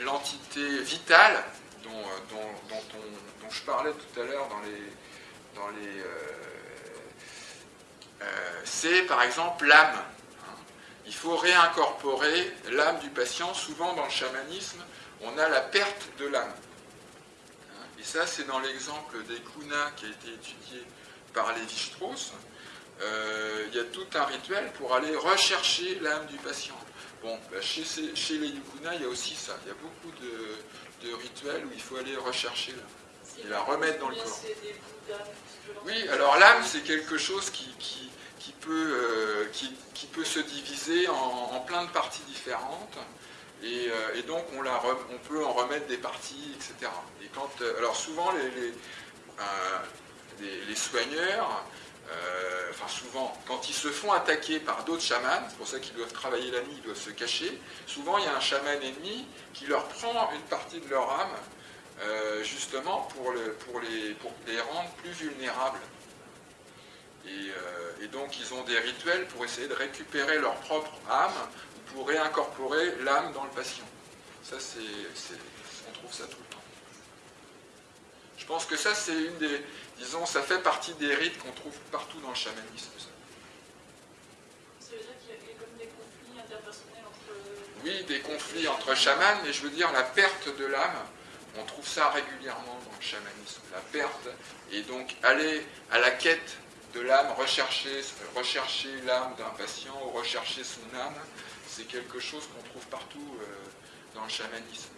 l'entité vitale dont, dont- dont on- dont je parlais tout à l'heure dans les, c'est par exemple l'âme. Il faut réincorporer l'âme du patient. Souvent dans le chamanisme, on a la perte de l'âme. Et ça, c'est dans l'exemple des kunas qui a été étudié par Lévi-Strauss. Euh, il y a tout un rituel pour aller rechercher l'âme du patient, Bon, bah, chez, les Yukuna, il y a aussi ça. Il y a beaucoup de, de rituels où il faut aller rechercher l'âme. Et la remettre dans le corps. Oui, alors l'âme, c'est quelque chose qui, qui, qui peut, euh, qui, peut se diviser en, plein de parties différentes. Et, euh, donc, on, la on peut en remettre des parties, etc. Et quand, euh, alors, souvent, les, les, soigneurs, enfin, souvent, quand ils se font attaquer par d'autres chamans, c'est pour ça qu'ils doivent travailler la nuit, ils doivent se cacher, souvent, il y a un chaman ennemi qui leur prend une partie de leur âme justement pour, le- pour les, pour les rendre plus vulnérables. Et, euh, et donc ils ont des rituels pour essayer de récupérer leur propre âme ou pour réincorporer l'âme dans le patient. Ça, c'est- on trouve ça tout le temps. Je pense que ça, c'est une des, disons, ça fait partie des rites qu'on trouve partout dans le chamanisme. ça. Ça veut dire qu'il y a comme des conflits interpersonnels entre. Oui, des conflits entre chamans, mais je veux dire la perte de l'âme, on trouve ça régulièrement dans le chamanisme. La perte, et donc aller à la quête de l'âme, rechercher, rechercher l'âme d'un patient ou rechercher son âme, c'est quelque chose qu'on trouve partout euh, dans le chamanisme.